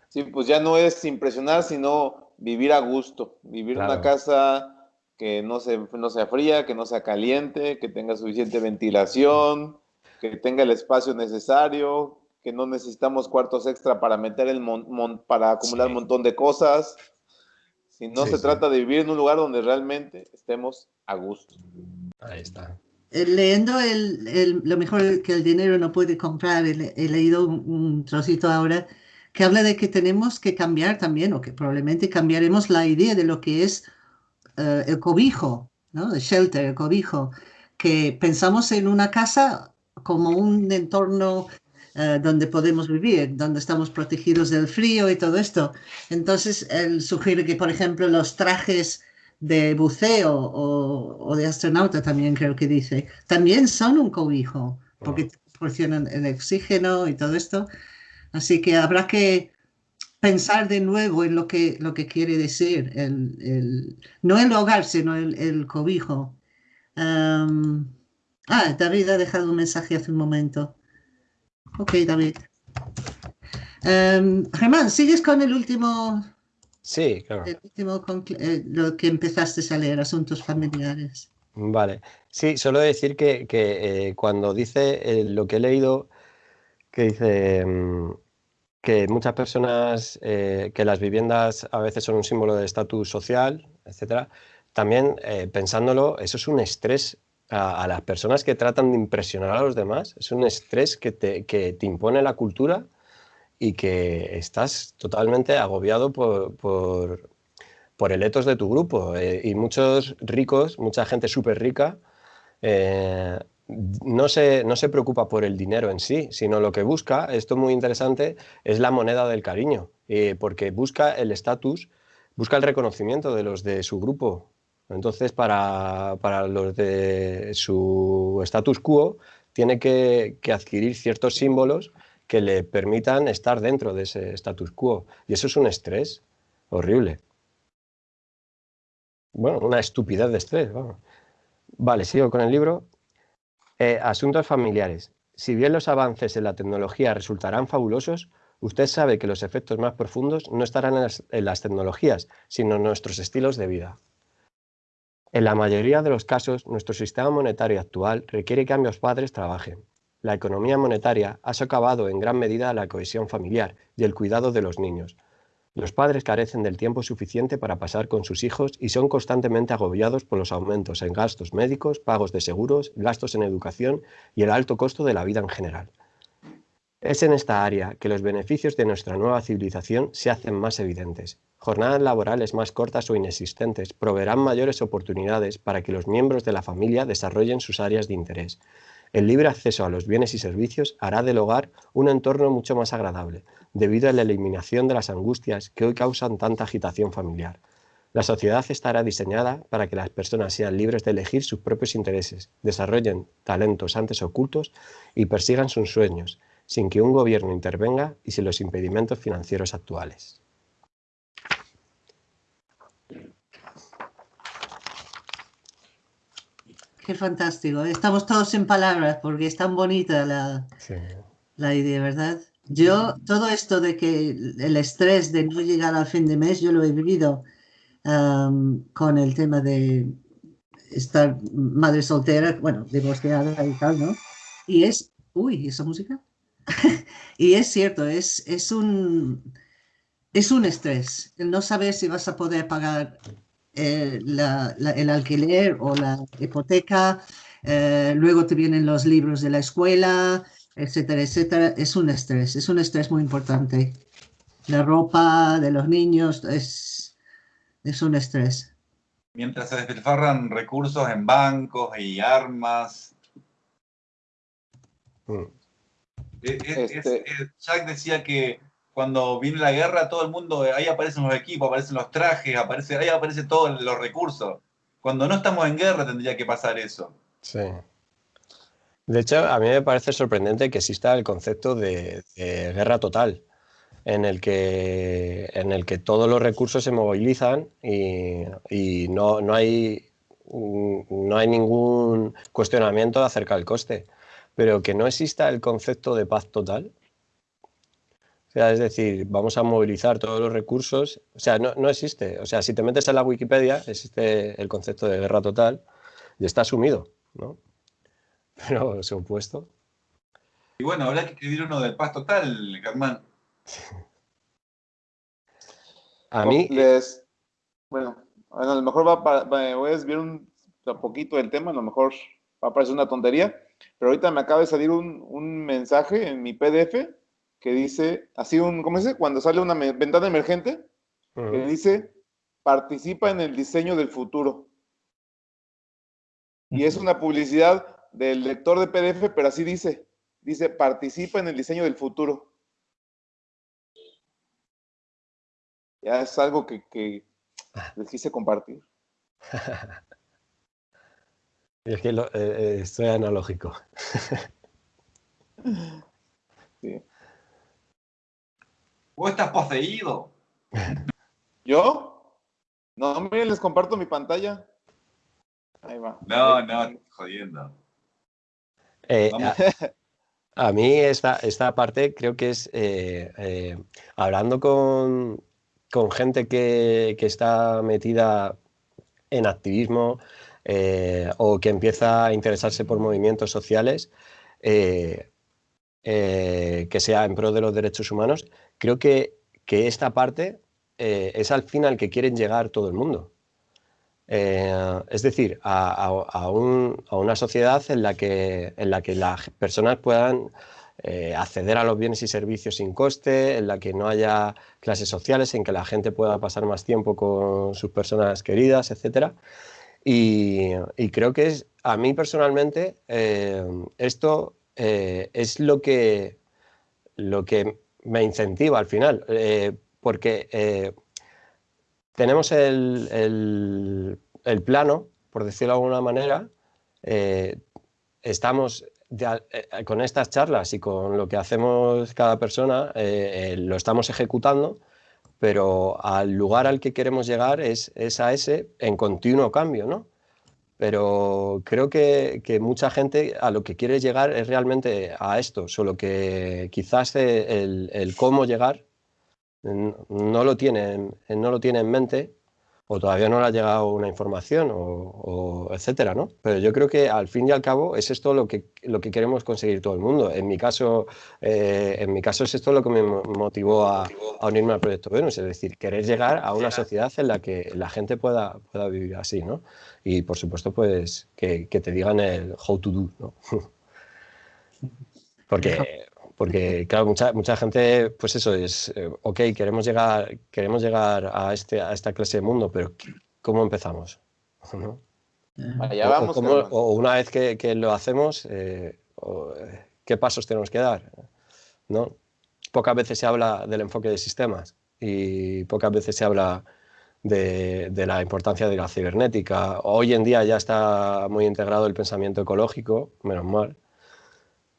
Sí, pues ya no es impresionar, sino vivir a gusto, vivir en una casa que no, se, no sea fría, que no sea caliente, que tenga suficiente ventilación, que tenga el espacio necesario, que no necesitamos cuartos extra para meter el para acumular un montón de cosas. Si no se trata de vivir en un lugar donde realmente estemos a gusto. Ahí está. Eh, leyendo el, lo mejor que el dinero no puede comprar, he, leído un, trocito ahora que habla de que tenemos que cambiar también, o que probablemente cambiaremos la idea de lo que es eh, el cobijo, ¿no? el shelter, el cobijo, que pensamos en una casa como un entorno eh, donde podemos vivir, donde estamos protegidos del frío y todo esto. Entonces, él sugiere que, por ejemplo, los trajes de buceo o, de astronauta también creo que dice, también son un cobijo, porque proporcionan el oxígeno y todo esto. Así que habrá que pensar de nuevo en lo que, lo que quiere decir, el, no el hogar, sino el, cobijo. ah, David ha dejado un mensaje hace un momento. Ok, David. Germán, ¿sigues con el último? Sí, claro. El último, eh, lo que empezaste a leer, asuntos familiares. Vale. Sí, solo decir que, que eh, cuando dice eh, lo que he leído, que dice mm, que muchas personas, que las viviendas a veces son un símbolo de estatus social, etcétera, también pensándolo, eso es un estrés a, las personas que tratan de impresionar a los demás, es un estrés que te, que te impone la cultura y que estás totalmente agobiado por, por, el etos de tu grupo. Eh, y muchos ricos, mucha gente súper rica, eh, no, se, no se preocupa por el dinero en sí, sino lo que busca, esto es muy interesante, es la moneda del cariño, eh, porque busca el estatus, busca el reconocimiento de los de su grupo. Entonces, para, para los de su status quo, tiene que, que adquirir ciertos símbolos que le permitan estar dentro de ese status quo. Y eso es un estrés horrible. Bueno, una estupidez de estrés. Vale, sigo con el libro. Eh, asuntos familiares. Si bien los avances en la tecnología resultarán fabulosos, usted sabe que los efectos más profundos no estarán en las, en las tecnologías, sino en nuestros estilos de vida. En la mayoría de los casos, nuestro sistema monetario actual requiere que ambos padres trabajen la economía monetaria ha socavado en gran medida la cohesión familiar y el cuidado de los niños. Los padres carecen del tiempo suficiente para pasar con sus hijos y son constantemente agobiados por los aumentos en gastos médicos, pagos de seguros, gastos en educación y el alto costo de la vida en general. Es en esta área que los beneficios de nuestra nueva civilización se hacen más evidentes. Jornadas laborales más cortas o inexistentes proveerán mayores oportunidades para que los miembros de la familia desarrollen sus áreas de interés, el libre acceso a los bienes y servicios hará del hogar un entorno mucho más agradable, debido a la eliminación de las angustias que hoy causan tanta agitación familiar. La sociedad estará diseñada para que las personas sean libres de elegir sus propios intereses, desarrollen talentos antes ocultos y persigan sus sueños, sin que un gobierno intervenga y sin los impedimentos financieros actuales. Qué fantástico. Estamos todos en palabras porque es tan bonita la, la idea, ¿verdad? Yo, todo esto de que el estrés de no llegar al fin de mes, yo lo he vivido con el tema de estar madre soltera, bueno, divorciada y tal, ¿no? Y es, uy, ¿esa música? y es cierto, es, es, un, es un estrés, el no saber si vas a poder pagar eh, el alquiler o la hipoteca, eh, luego te vienen los libros de la escuela, etcétera, etcétera. Es un estrés, es un estrés muy importante. La ropa de los niños es, es un estrés. Mientras se despilfarran recursos en bancos y armas. Mm. Eh, este Jack decía que cuando viene la guerra, todo el mundo, ahí aparecen los equipos, aparecen los trajes, aparece, ahí aparece todos los recursos. Cuando no estamos en guerra tendría que pasar eso. Sí. De hecho, a mí me parece sorprendente que exista el concepto de, guerra total, en el, que, en el que todos los recursos se movilizan y, no, no, hay, no hay ningún cuestionamiento acerca del coste. Pero que no exista el concepto de paz total, es decir, vamos a movilizar todos los recursos. O sea, no, existe. O sea, si te metes en la Wikipedia, existe el concepto de guerra total y está asumido, ¿no? Pero se opuesto. Y bueno, habrá que escribir uno del paz total, Germán. a mí... Les, bueno, a lo mejor va, voy a desviar un, poquito del tema, a lo mejor va a parecer una tontería, pero ahorita me acaba de salir un, un mensaje en mi PDF que dice, así un, ¿cómo dice? Cuando sale una ventana emergente, que dice, participa en el diseño del futuro. Y es una publicidad del lector de PDF, pero así dice, dice, participa en el diseño del futuro. Ya es algo que, que les quise compartir. es que lo, eh, eh analógico. sí. Vos estás poseído. ¿Yo? No, miren, les comparto mi pantalla. Ahí va. No, no, jodiendo. Eh, a, a mí esta, esta parte creo que es, eh, eh, hablando con, con gente que, que está metida en activismo eh, o que empieza a interesarse por movimientos sociales, eh, eh, que sea en pro de los derechos humanos, creo que, que esta parte eh, es al fin al que quieren llegar todo el mundo. Eh, es decir, a, a- un- a una sociedad en la que, en la que las personas puedan eh, acceder a los bienes y servicios sin coste, en la que no haya clases sociales, en que la gente pueda pasar más tiempo con sus personas queridas, etc. Y, y creo que es, a mí personalmente, esto es lo que, lo que me incentiva al final, eh, porque eh, tenemos el, el- plano, por decirlo de alguna manera, eh, estamos con estas charlas y con lo que hacemos cada persona, lo estamos ejecutando, pero al lugar al que queremos llegar es, es a ese en continuo cambio, ¿no? Pero creo que, que mucha gente a lo que quiere llegar es realmente a esto, solo que quizás el, el cómo llegar no lo tiene, en- no lo tiene en mente o todavía no le ha llegado una información o, o etcétera, ¿no? Pero yo creo que al fin y al cabo es esto lo que, lo que queremos conseguir todo el mundo. En mi caso, eh, en mi caso es esto lo que me mo- motivó a, a unirme al proyecto Venus, es decir, querer llegar a una sociedad en la que la gente pueda, pueda vivir así, ¿no? Y por supuesto, pues que, que te digan el how to do, ¿no? Porque, porque claro, mucha, mucha gente, pues eso es, eh, ok, queremos llegar, queremos llegar a, este, a esta clase de mundo, pero ¿cómo empezamos? ¿No? Allá O- vamos. cómo- o una vez que, que lo hacemos, eh, o, eh, ¿qué pasos tenemos que dar? ¿No? Pocas veces se habla del enfoque de sistemas y pocas veces se habla de, de la importancia de la cibernética. Hoy en día ya está muy integrado el pensamiento ecológico, menos mal,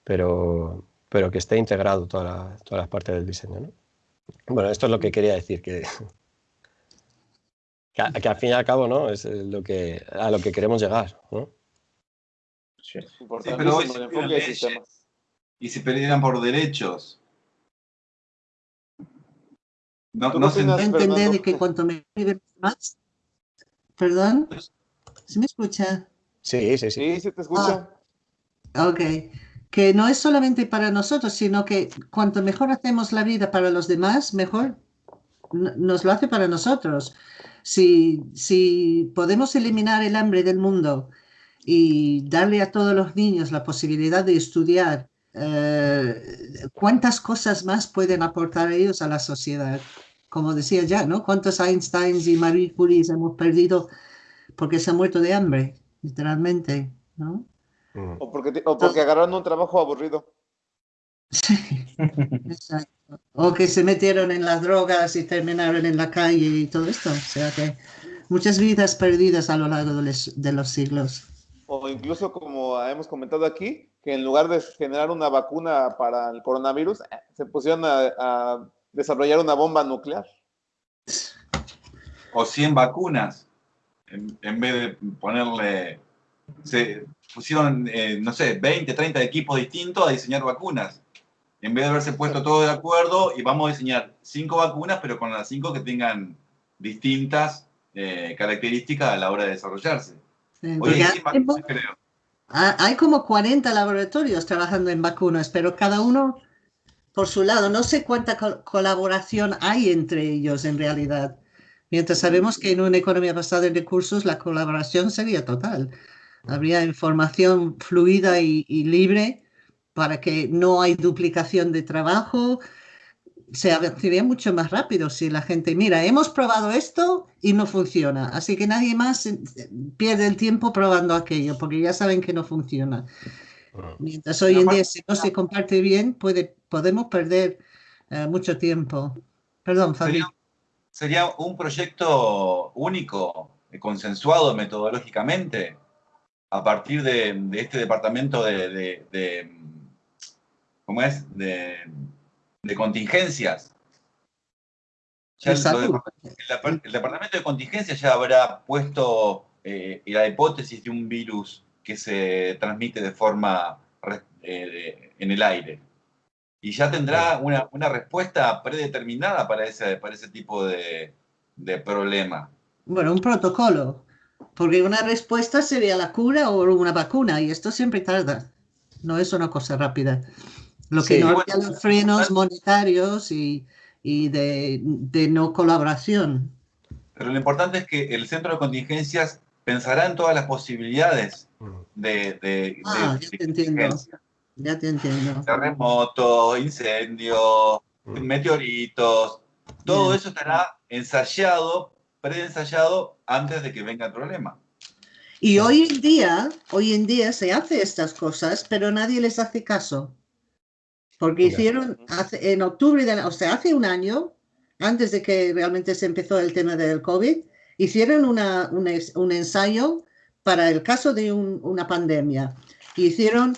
pero, pero que esté integrado toda la- todas las partes del diseño. ¿no? Bueno, esto es lo que quería decir, que, que, a- que al fin y al cabo ¿no? es eh, lo que, a lo que queremos llegar. ¿no? Sí, pero hoy se piden leyes y se pelean por derechos. No, ¿Tú no se opinas? entender Fernando. de que cuanto me más. Perdón, ¿se me escucha? Sí, sí, sí. Sí, sí te escucha. Ok, que no es solamente para nosotros, sino que cuanto mejor hacemos la vida para los demás, mejor nos lo hace para nosotros. Si, si podemos eliminar el hambre del mundo y darle a todos los niños la posibilidad de estudiar, eh, ¿cuántas cosas más pueden aportar ellos a la sociedad? Como decía ya, ¿no? ¿Cuántos Einsteins y Marie Curies hemos perdido porque se han muerto de hambre, literalmente, ¿no? Mm. O porque, te- o porque agarraron un trabajo aburrido. Sí, exacto. O que se metieron en las drogas y terminaron en la calle y todo esto. O sea que muchas vidas perdidas a lo largo de los, de los siglos. O incluso, como hemos comentado aquí, que en lugar de generar una vacuna para el coronavirus, eh, se pusieron a, a desarrollar una bomba nuclear. o 100 vacunas, en, en vez de ponerle, se pusieron, eh, no sé, 20, 30 equipos distintos a diseñar vacunas. En vez de haberse puesto todos de acuerdo y vamos a diseñar cinco vacunas, pero con las cinco que tengan distintas eh, características a la hora de desarrollarse. Sí, Hoy porque hay hay, 100 vacunas, creo. ha- hay como 40 laboratorios trabajando en vacunas, pero cada uno por su lado. No sé cuánta co- colaboración hay entre ellos en realidad. Mientras sabemos que en una economía basada en recursos la colaboración sería total. Habría información fluida y, y libre para que no hay duplicación de trabajo. Se avanzaría mucho más rápido si la gente, mira, hemos probado esto y no funciona. Así que nadie más eh, pierde el tiempo probando aquello, porque ya saben que no funciona. Mientras hoy en día, si no se comparte bien, puede, podemos perder eh, mucho tiempo. Perdón, Fabi. Sería, sería un proyecto único, consensuado metodológicamente, a partir de, de este departamento de, de- de, ¿cómo es? De, contingencias. el, departamento de contingencia ya habrá puesto eh, la hipótesis de un virus que se transmite de forma eh, en el aire. Y ya tendrá una, una respuesta predeterminada para ese, para ese tipo de, de problema. Bueno, un protocolo. Porque una respuesta sería la cura o una vacuna, y esto siempre tarda. No es una cosa rápida. Lo que no bueno, los frenos monetarios y, y de, de, no colaboración. Pero lo importante es que el centro de contingencias pensará en todas las posibilidades de, de, ah, ya te entiendo. Ya te entiendo. Terremotos, incendios, mm. meteoritos, todo Bien. eso estará ensayado, preensayado antes de que venga el problema. Y hoy en día, hoy en día se hace estas cosas, pero nadie les hace caso. Porque hicieron hace, en octubre, de, o sea, hace un año, antes de que realmente se empezó el tema del COVID, hicieron una, una, un ensayo para el caso de un, una pandemia. Hicieron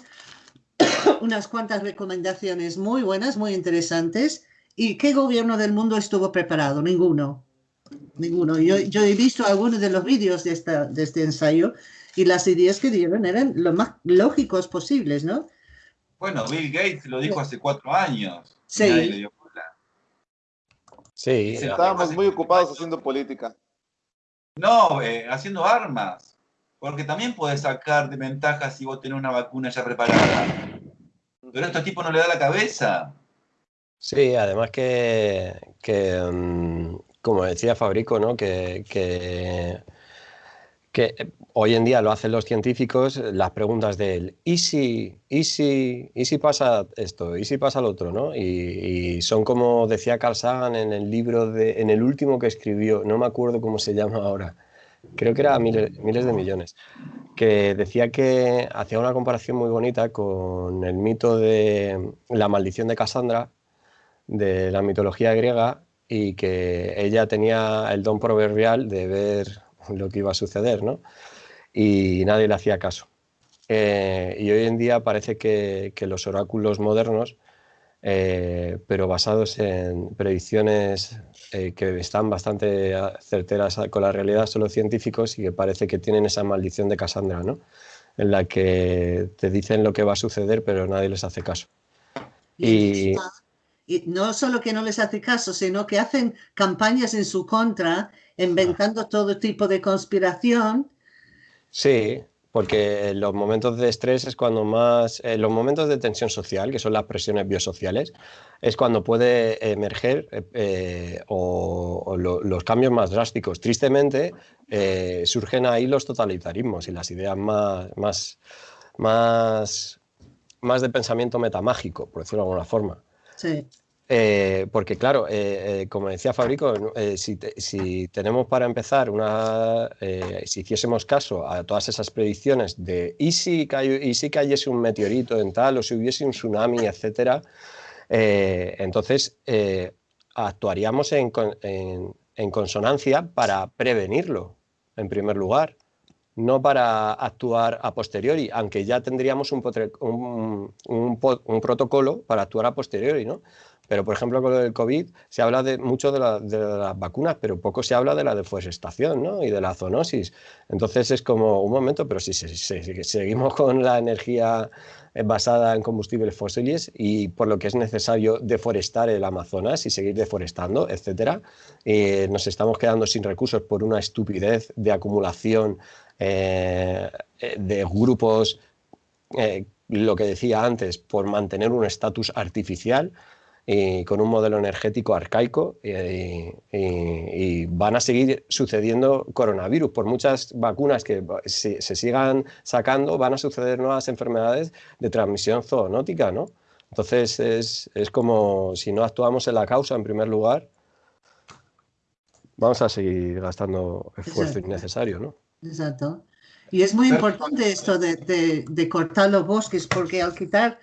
unas cuantas recomendaciones muy buenas, muy interesantes. ¿Y qué gobierno del mundo estuvo preparado? Ninguno. Ninguno. Yo, yo he visto algunos de los vídeos de, esta, de este ensayo y las ideas que dieron eran lo más lógicos posibles, ¿no? Bueno, Bill Gates lo dijo hace cuatro años. Sí. Sí. Estábamos muy ocupados haciendo política. No, eh, haciendo armas. Porque también puedes sacar de ventaja si vos tenés una vacuna ya preparada. Pero a este tipo no le da la cabeza. Sí, además que, que um, como decía Fabrico, ¿no? que, hoy en día lo hacen los científicos, las preguntas de él, ¿y si, y si, y si pasa esto? ¿Y si pasa lo otro? ¿no? Y, son como decía Carl Sagan en el libro, de, en el último que escribió, no me acuerdo cómo se llama ahora, creo que era miles, miles de millones, que decía que hacía una comparación muy bonita con el mito de la maldición de Cassandra, de la mitología griega, y que ella tenía el don proverbial de ver lo que iba a suceder, ¿no? Y nadie le hacía caso. Eh, y hoy en día parece que, que los oráculos modernos, eh, pero basados en predicciones eh, que están bastante certeras con la realidad, son los científicos y que parece que tienen esa maldición de Cassandra, ¿no? En la que te dicen lo que va a suceder, pero nadie les hace caso. Y, y no solo que no les hace caso, sino que hacen campañas en su contra, inventando todo tipo de conspiración. Sí, porque los momentos de estrés es cuando más, los momentos de tensión social, que son las presiones biosociales, es cuando puede emerger eh, o, o lo, los cambios más drásticos. Tristemente, eh, surgen ahí los totalitarismos y las ideas más, más, más, más de pensamiento metamágico, por decirlo de alguna forma. Sí. Eh, porque claro, eh, eh, como decía Fabrico, si, te, si, tenemos para empezar una, si hiciésemos caso a todas esas predicciones de y si, cayó, y si cayese un meteorito en tal o si hubiese un tsunami, etcétera, entonces actuaríamos en, consonancia para prevenirlo, en primer lugar, no para actuar a posteriori, aunque ya tendríamos un, protocolo para actuar a posteriori, ¿no? Pero, por ejemplo, con el COVID se habla de, mucho de, la, de, las vacunas, pero poco se habla de la deforestación ¿no? y de la zoonosis. Entonces es como un momento, pero si seguimos con la energía basada en combustibles fósiles y por lo que es necesario deforestar el Amazonas y seguir deforestando, etcétera, eh, nos estamos quedando sin recursos por una estupidez de acumulación eh, de grupos, eh, lo que decía antes, por mantener un estatus artificial y con un modelo energético arcaico y, y, y, van a seguir sucediendo coronavirus. Por muchas vacunas que se, se, sigan sacando, van a suceder nuevas enfermedades de transmisión zoonótica, ¿no? Entonces es, es como si no actuamos en la causa en primer lugar, vamos a seguir gastando esfuerzo innecesario, ¿no? Exacto. Y es muy importante esto de, de, de cortar los bosques porque al quitar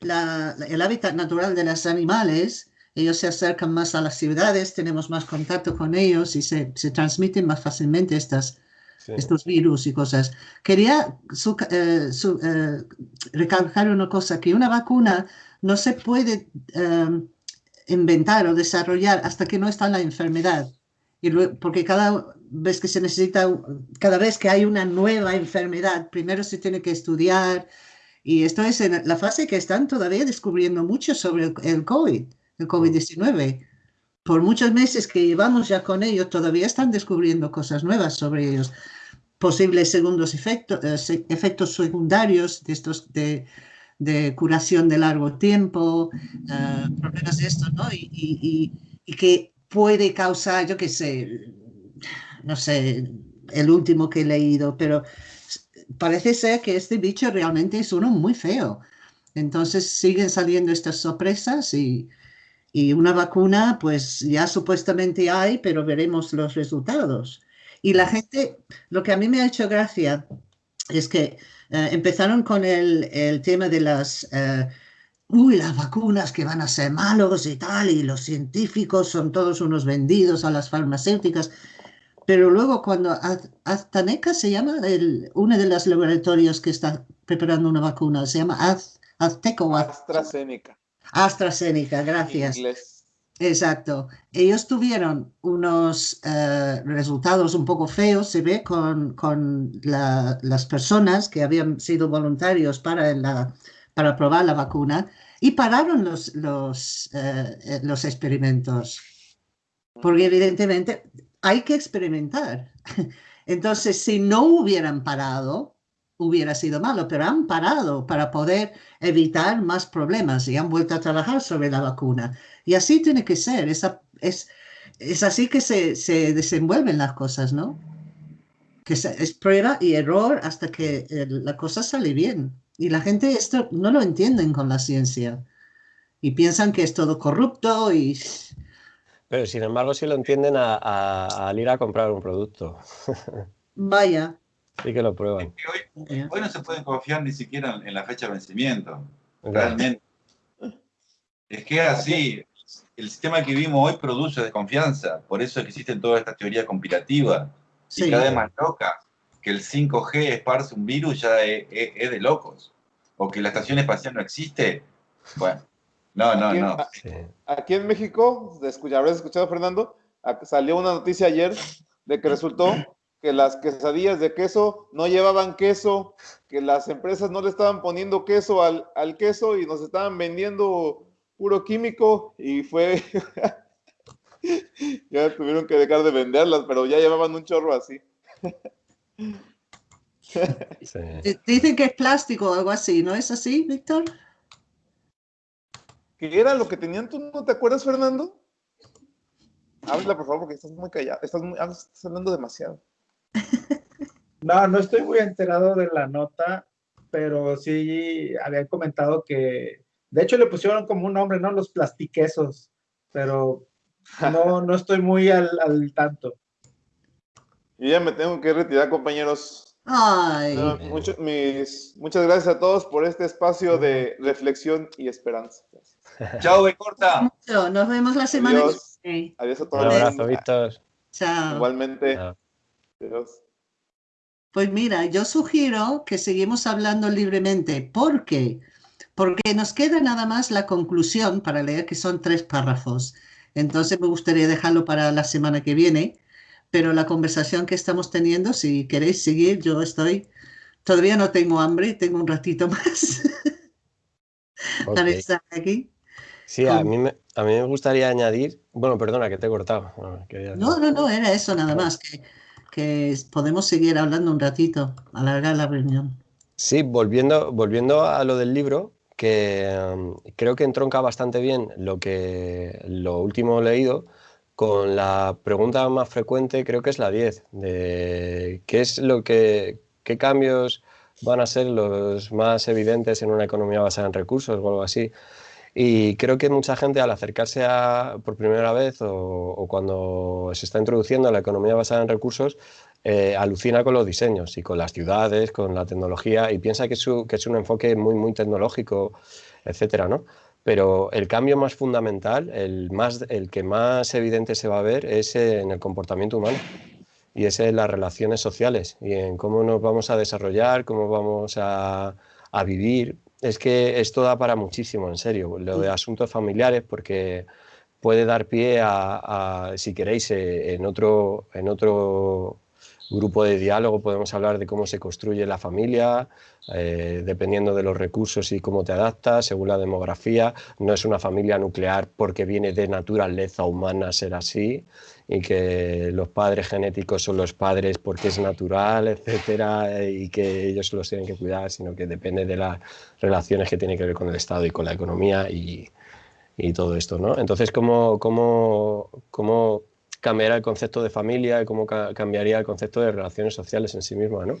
la, el hábitat natural de los animales, ellos se acercan más a las ciudades, tenemos más contacto con ellos y se, se transmiten más fácilmente estas, sí. estos virus y cosas. Quería su, eh, su, eh, recalcar una cosa, que una vacuna no se puede eh, inventar o desarrollar hasta que no está la enfermedad. Y porque cada vez que se necesita, cada vez que hay una nueva enfermedad, primero se tiene que estudiar. Y esto es en la fase que están todavía descubriendo mucho sobre el COVID, el COVID-19. Por muchos meses que llevamos ya con ellos, todavía están descubriendo cosas nuevas sobre ellos. Posibles segundos efectos, eh, efectos secundarios de estos de, de curación de largo tiempo, uh, problemas de esto, ¿no? Y, que puede causar, yo qué sé, no sé, el último que he leído, pero parece ser que este bicho realmente es uno muy feo. Entonces siguen saliendo estas sorpresas y, y una vacuna, pues ya supuestamente hay, pero veremos los resultados. Y la gente, lo que a mí me ha hecho gracia es que eh, empezaron con el, el, tema de las, uh, uy, las vacunas que van a ser malos y tal, y los científicos son todos unos vendidos a las farmacéuticas. Pero luego cuando Aztaneca se llama, el, uno de los laboratorios que está preparando una vacuna, se llama Az, Azteco. AstraZeneca. AstraZeneca, gracias. Inglés. Exacto. Ellos tuvieron unos uh, resultados un poco feos, se ve, con, con la, las personas que habían sido voluntarios para, la, para probar la vacuna y pararon los, los, uh, los experimentos. Porque evidentemente hay que experimentar. Entonces, si no hubieran parado, hubiera sido malo, pero han parado para poder evitar más problemas y han vuelto a trabajar sobre la vacuna. Y así tiene que ser, es, es, es así que se, se, desenvuelven las cosas, ¿no? Que es prueba y error hasta que eh, la cosa sale bien. Y la gente esto no lo entienden con la ciencia y piensan que es todo corrupto y... Pero sin embargo sí lo entienden a, a, al ir a comprar un producto. Vaya. Sí que lo prueban. Es que hoy, hoy, no se pueden confiar ni siquiera en, en la fecha de vencimiento. Realmente. Es que así, el sistema que vivimos hoy produce desconfianza, por eso existen todas estas teorías conspirativas sí. y cada vez más locas, que el 5G esparce un virus ya es, es, es, de locos, o que la estación espacial no existe, bueno, no, no, aquí, no. Aquí en México, habrás escuchado Fernando, salió una noticia ayer de que resultó que las quesadillas de queso no llevaban queso, que las empresas no le estaban poniendo queso al, al queso y nos estaban vendiendo puro químico y fue... ya tuvieron que dejar de venderlas, pero ya llevaban un chorro así. sí. Dicen que es plástico o algo así, ¿no es así, Víctor? ¿Qué era lo que tenían? ¿Tú no te acuerdas, Fernando? Habla, por favor, porque estás muy callado. Estás, muy, estás hablando demasiado. No, no estoy muy enterado de la nota, pero sí habían comentado que de hecho, le pusieron como un nombre, ¿no? Los plastiquesos, pero no, no estoy muy al, al tanto. Y ya me tengo que retirar, compañeros. Ay. No, mucho, mis, muchas gracias a todos por este espacio de reflexión y esperanza. Chao, corta. Nos vemos la semana Adiós. que viene. Adiós a todos. Un abrazo, Víctor. Chao. Igualmente. Chao. Adiós. Pues mira, yo sugiero que seguimos hablando libremente porque porque nos queda nada más la conclusión para leer, que son tres párrafos. Entonces me gustaría dejarlo para la semana que viene, pero la conversación que estamos teniendo, si queréis seguir, yo estoy, todavía no tengo hambre, tengo un ratito más okay. para estar aquí. Sí, a mí, me, a mí me gustaría añadir, bueno, perdona que te he cortado. No, no, no, era eso nada más, que, que podemos seguir hablando un ratito, alargar la reunión. Sí, volviendo, volviendo a lo del libro, que um, creo que entronca bastante bien lo, que, lo último leído con la pregunta más frecuente, creo que es la 10, de qué es lo que, qué cambios van a ser los más evidentes en una economía basada en recursos o algo así. Y creo que mucha gente al acercarse a, por primera vez o, cuando se está introduciendo a la economía basada en recursos, eh, alucina con los diseños y con las ciudades, con la tecnología y piensa que su, que es un enfoque muy, muy tecnológico, etcétera, ¿no? Pero el cambio más fundamental, el, más, el que más evidente se va a ver es en el comportamiento humano y es en las relaciones sociales y en cómo nos vamos a desarrollar, cómo vamos a, a vivir. Es que esto da para muchísimo, en serio, lo de asuntos familiares, porque puede dar pie a, si queréis, eh, en, otro, en otro grupo de diálogo podemos hablar de cómo se construye la familia, eh, dependiendo de los recursos y cómo te adaptas, según la demografía. No es una familia nuclear porque viene de naturaleza humana ser así y que los padres genéticos son los padres porque es natural, etcétera, y que ellos los tienen que cuidar, sino que depende de las relaciones que tienen que ver con el Estado y con la economía y, y todo esto, ¿no? Entonces, ¿cómo, cómo, cómo cambiará el concepto de familia cómo cambiaría el concepto de relaciones sociales en sí misma, ¿no?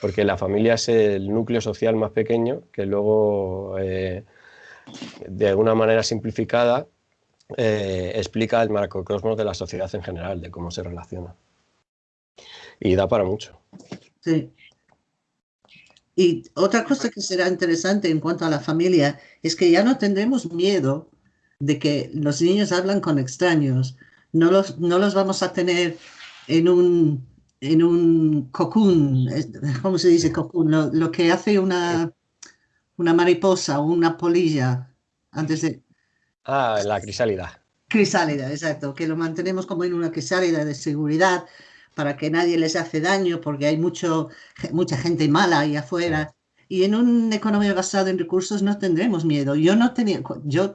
Porque la familia es el núcleo social más pequeño que luego, eh, de alguna manera simplificada, eh, explica el macrocosmos de la sociedad en general, de cómo se relaciona. Y da para mucho. Sí. Y otra cosa que será interesante en cuanto a la familia es que ya no tendremos miedo de que los niños hablan con extraños. No los, no los vamos a tener en un, en un cocoon, ¿cómo se dice cocoon? Lo, que hace una, una mariposa o una polilla antes de... Ah, la crisálida. Crisálida, exacto, que lo mantenemos como en una crisálida de seguridad para que nadie les hace daño porque hay mucho, mucha gente mala ahí afuera. Y en una economía basada en recursos no tendremos miedo. Yo no tenía, yo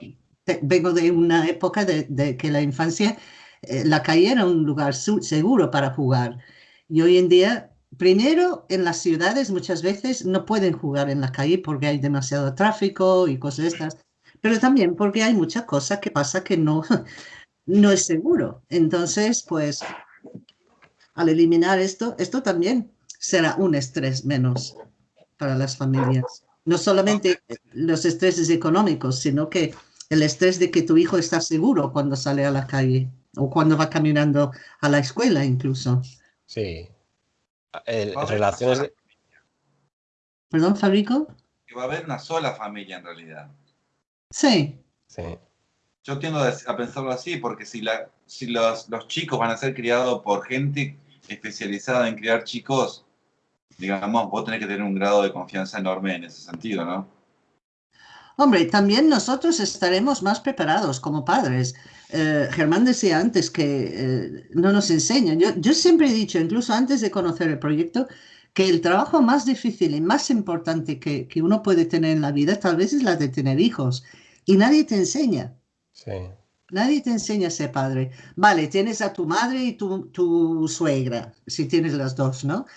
vengo de una época de, que la infancia, eh, la calle era un lugar seguro para jugar. Y hoy en día, primero, en las ciudades muchas veces no pueden jugar en la calle porque hay demasiado tráfico y cosas estas, pero también porque hay muchas cosas que pasa que no, no es seguro. Entonces, pues, al eliminar esto, esto también será un estrés menos para las familias. No solamente los estreses económicos, sino que el estrés de que tu hijo está seguro cuando sale a la calle o cuando va caminando a la escuela incluso. Sí. relaciones ¿Perdón, Fabrico? Que va a haber una sola familia en realidad. Sí. Sí. Yo tiendo a pensarlo así, porque si, la, si los, los chicos van a ser criados por gente especializada en criar chicos, digamos, vos tenés que tener un grado de confianza enorme en ese sentido, ¿no? Hombre, también nosotros estaremos más preparados como padres. Eh, Germán decía antes que eh, no nos enseñan. Yo, siempre he dicho, incluso antes de conocer el proyecto, que el trabajo más difícil y más importante que, uno puede tener en la vida tal vez es la de tener hijos. Y nadie te enseña. Sí. Nadie te enseña a ser padre. Vale, tienes a tu madre y tu, tu suegra, si tienes las dos, ¿no?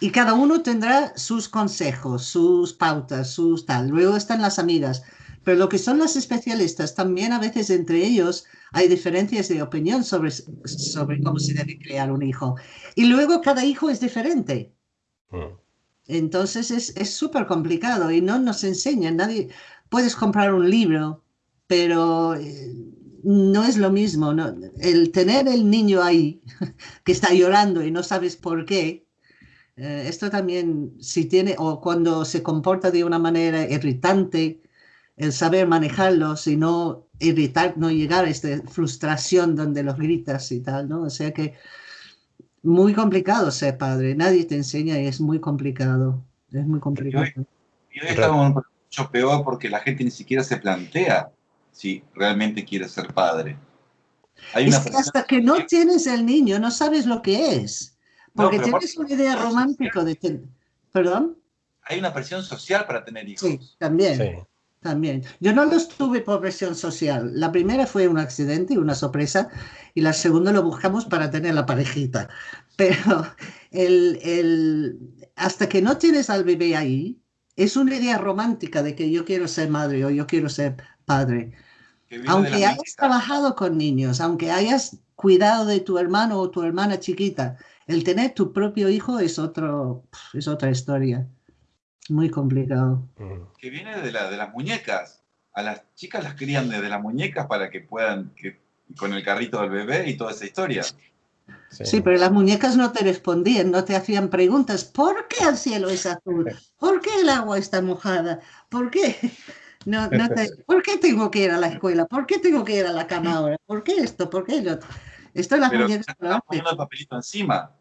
Y cada uno tendrá sus consejos, sus pautas, sus tal. Luego están las amigas. Pero lo que son los especialistas, también a veces entre ellos hay diferencias de opinión sobre, sobre cómo se debe crear un hijo. Y luego cada hijo es diferente. Mm. Entonces es súper complicado y no nos enseñan. Nadie, puedes comprar un libro, pero eh, no es lo mismo. ¿no? El tener el niño ahí que está llorando y no sabes por qué, eh, esto también, si tiene, o cuando se comporta de una manera irritante, el saber manejarlo, y no irritar, no llegar a esta frustración donde los gritas y tal, ¿no? O sea que muy complicado ser padre, nadie te enseña y es muy complicado, es muy complicado. Y hoy, estamos mucho peor porque la gente ni siquiera se plantea si realmente quiere ser padre. Hay es que hasta que no tienes el niño no sabes lo que es. Porque tienes una idea romántica de tener... ¿Perdón? Hay una presión social para tener hijos. Sí, también. También. Yo no los tuve por presión social. La primera fue un accidente y una sorpresa, y la segunda lo buscamos para tener la parejita. Pero el, el, hasta que no tienes al bebé ahí, es una idea romántica de que yo quiero ser madre o yo quiero ser padre. Aunque hayas trabajado con niños, aunque hayas cuidado de tu hermano o tu hermana chiquita, el tener tu propio hijo es, otro, es otra historia. Muy complicado. Que viene de, la, de las muñecas. A las chicas las crían desde las muñecas para que puedan, que, con el carrito del bebé y toda esa historia. Sí. pero las muñecas no te respondían, no te hacían preguntas. ¿Por qué el cielo es azul? ¿Por qué el agua está mojada? ¿Por qué? No, no ¿Por qué tengo que ir a la escuela? ¿Por qué tengo que ir a la cama ahora? ¿Por qué esto? ¿Por qué lo Esto es las muñecas. Poniendo el papelito encima.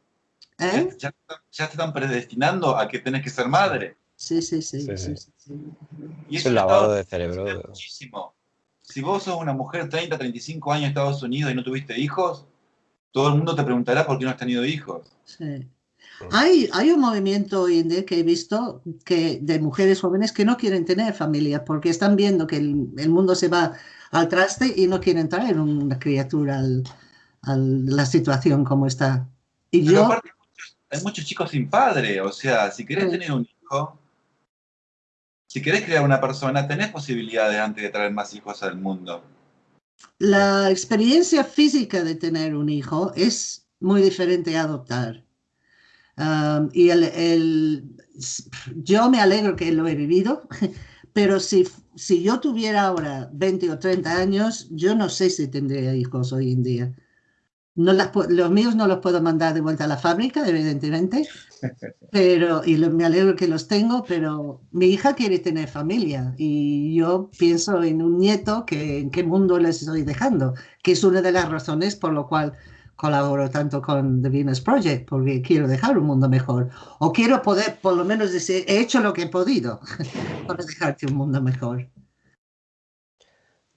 ¿Eh? Ya, te están predestinando a que tenés que ser madre. Sí, sí, sí. Y es el lavado de cerebro. Muchísimo. si vos sos una mujer 30, 35 años en Estados Unidos y no tuviste hijos, todo el mundo te preguntará por qué no has tenido hijos. Sí. Hay, hay un movimiento hoy en día que he visto que, de mujeres jóvenes que no quieren tener familia porque están viendo que el, el mundo se va al traste y no quieren traer una criatura al, a la situación como está. Y Pero yo, aparte, hay muchos chicos sin padre, o sea, si querés Sí. tener un hijo, si querés crear una persona, tenés posibilidades antes de traer más hijos al mundo. la experiencia física de tener un hijo es muy diferente a adoptar. Um, y el, el- yo me alegro que lo he vivido, pero si, si yo tuviera ahora 20 o 30 años, yo no sé si tendría hijos hoy en día. No las pu- los míos no los puedo mandar de vuelta a la fábrica, evidentemente, pero, y lo- me alegro que los tengo, pero mi hija quiere tener familia y yo pienso en un nieto que en qué mundo les estoy dejando, que es una de las razones por lo cual colaboro tanto con The Venus Project, porque quiero dejar un mundo mejor, o quiero poder por lo menos decir, he hecho lo que he podido para dejarte un mundo mejor.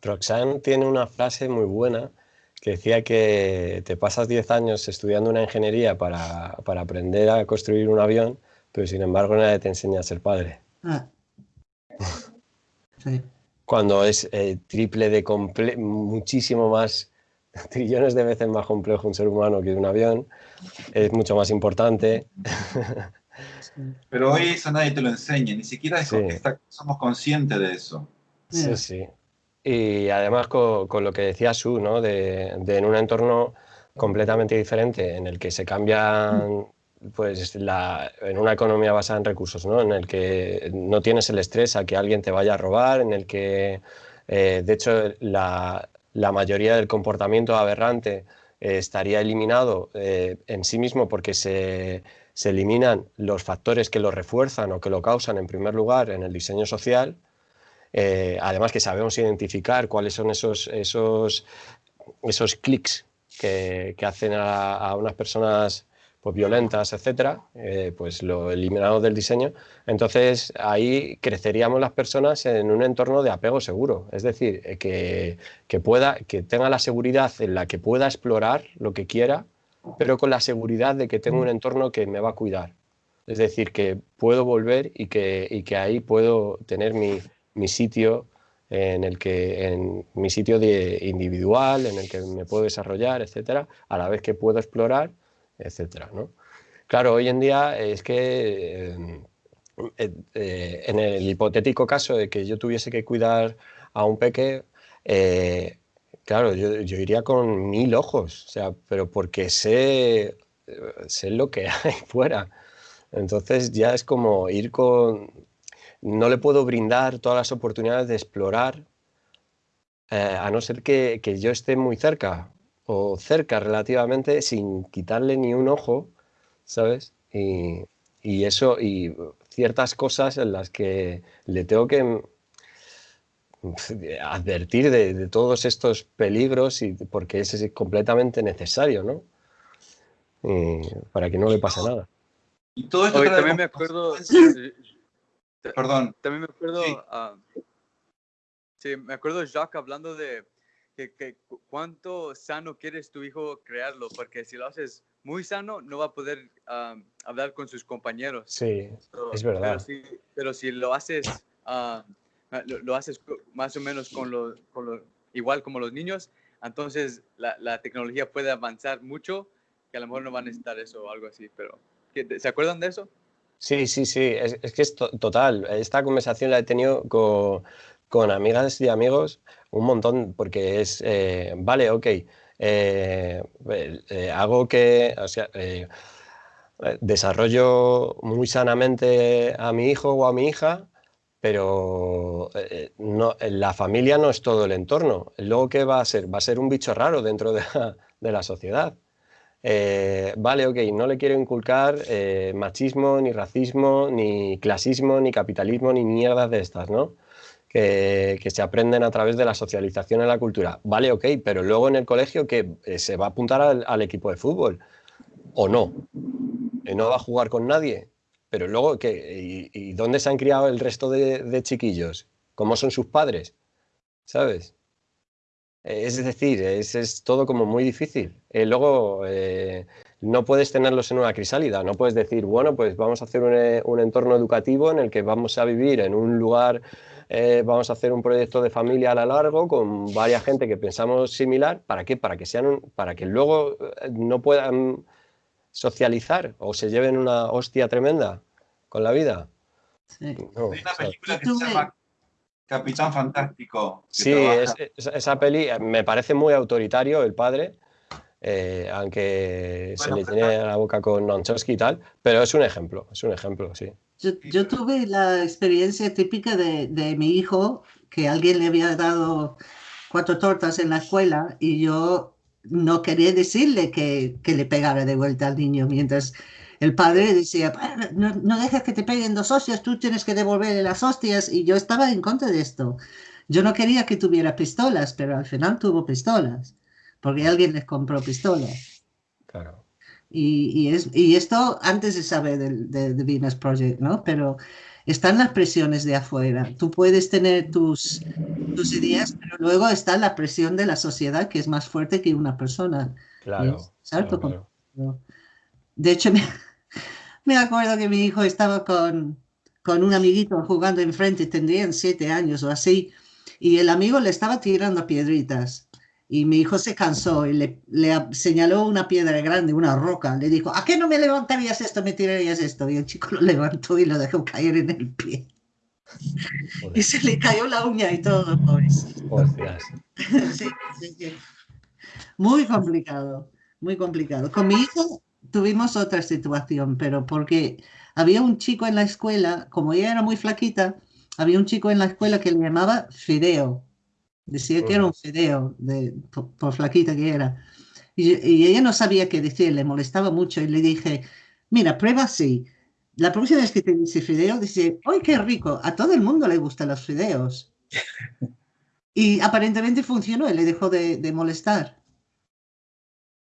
Roxanne tiene una frase muy buena que decía que te pasas 10 años estudiando una ingeniería para, para aprender a construir un avión, pero sin embargo nadie te enseña a ser padre. Ah. Sí. Cuando es eh, triple de comple muchísimo más, trillones de veces más complejo un ser humano que un avión, es mucho más importante. sí. Pero hoy eso nadie te lo enseña, ni siquiera eso- Sí. está- somos conscientes de eso. Sí, sí. Y además con, lo que decía Su, ¿no? De, de en un entorno completamente diferente, en el que se cambian, pues, la, en una economía basada en recursos, ¿no? En el que no tienes el estrés a que alguien te vaya a robar, en el que, eh, de hecho, la, la mayoría del comportamiento aberrante eh, estaría eliminado eh, en sí mismo porque se, se eliminan los factores que lo refuerzan o que lo causan en primer lugar en el diseño social. Eh, además que sabemos identificar cuáles son esos, esos, esos clics que, que hacen a, a unas personas pues, violentas, etcétera, eh, pues lo eliminamos del diseño. Entonces ahí creceríamos las personas en un entorno de apego seguro, es decir, eh, que, que pueda, que tenga la seguridad en la que pueda explorar lo que quiera, pero con la seguridad de que tengo un entorno que me va a cuidar. Es decir, que puedo volver y que, y que ahí puedo tener mi, mi sitio en el que en mi sitio de individual en el que me puedo desarrollar etcétera a la vez que puedo explorar etcétera ¿no? claro hoy en día es que eh, eh, eh, en el hipotético caso de que yo tuviese que cuidar a un peque eh, claro yo, yo iría con mil ojos o sea pero porque sé sé lo que hay fuera entonces ya es como ir con no le puedo brindar todas las oportunidades de explorar, eh, a no ser que, que, yo esté muy cerca o cerca relativamente sin quitarle ni un ojo, ¿sabes? Y, y eso, y ciertas cosas en las que le tengo que advertir de, de todos estos peligros y porque es, es completamente necesario, ¿no? Y para que no le pase nada. Y todo esto Hoy también me acuerdo, eh, Perdón, también me acuerdo, Sí. ah, sí, me acuerdo Jacques hablando de que, que cu- cuánto sano quieres tu hijo crearlo, porque si lo haces muy sano, no va a poder ah, hablar con sus compañeros. Sí, Pero- es verdad. Pero si, pero si lo haces, ah, lo, lo haces más o menos con lo, con lo- igual como los niños, entonces la, la tecnología puede avanzar mucho, que a lo mejor no van a necesitar eso o algo así, pero ¿qué- ¿se acuerdan de eso? Sí, sí, sí, es, es que es to- total. Esta conversación la he tenido con, con amigas y amigos un montón, porque es, eh, vale, ok, eh, eh, hago que, o sea, eh, desarrollo muy sanamente a mi hijo o a mi hija, pero eh, no, la familia no es todo el entorno. Luego, ¿qué va a ser? Va a ser un bicho raro dentro de la, de la sociedad. Eh, vale, ok, no le quiero inculcar eh, machismo, ni racismo, ni clasismo, ni capitalismo, ni mierdas de estas, ¿no? Que, que, se aprenden a través de la socialización en la cultura. Vale, ok, pero luego en el colegio que eh, se va a apuntar al, equipo de fútbol o no. No va a jugar con nadie. Pero luego, ¿qué? ¿Y, y dónde se han criado el resto de, de chiquillos? ¿Cómo son sus padres? ¿Sabes? Es decir, es, es todo como muy difícil. Eh, luego, eh, no puedes tenerlos en una crisálida, no puedes decir, bueno, pues vamos a hacer un, eh, un entorno educativo en el que vamos a vivir en un lugar, eh, vamos a hacer un proyecto de familia a lo largo con varias gente que pensamos similar, ¿para qué? Para que, sean un- para que luego eh, no puedan socializar o se lleven una hostia tremenda con la vida. Sí. No, Hay una o sea, película que se llama Capitán Fantástico. Sí, trabaja- es- es- esa peli eh, me parece muy autoritario el padre, eh, aunque se le tiene la boca con Nonchowski y tal, pero es un ejemplo, es un ejemplo, sí. Yo, yo tuve la experiencia típica de, de mi hijo, que alguien le había dado cuatro tortas en la escuela y yo no quería decirle que, que le pegara de vuelta al niño, mientras el padre decía, "Bueno, no, no dejes que te peguen dos hostias, tú tienes que devolverle las hostias, y yo estaba en contra de esto. Yo no quería que tuviera pistolas, pero al final tuvo pistolas, porque alguien les compró pistolas. Claro. Y, y es, y esto antes de saber del de, de Venus Project, ¿no? Pero están las presiones de afuera. Tú puedes tener tus, tus ideas, pero luego está la presión de la sociedad que es más fuerte que una persona. Claro, claro, claro. De hecho, me, me acuerdo que mi hijo estaba con, con un amiguito jugando enfrente, tendrían siete años o así, y el amigo le estaba tirando piedritas. Y mi hijo se cansó y le, señaló una piedra grande, una roca. Le dijo, ¿a qué no me levantarías esto, me tirarías esto? Y el chico lo levantó y lo dejó caer en el pie. Joder, Y se le cayó la uña y todo, hostias. Sí, sí, sí. Muy complicado, muy complicado. Con mi hijo tuvimos otra situación, pero porque había un chico en la escuela, como ella era muy flaquita, había un chico en la escuela que le llamaba Fideo. Decía que era un fideo, de, por, por flaquita que era. Y, y ella no sabía qué decir, le molestaba mucho y le dije, mira, prueba así. La próxima vez que te dice fideo, dice, ¡ay, qué rico! A todo el mundo le gustan los fideos. Y aparentemente funcionó y le dejó de, de molestar.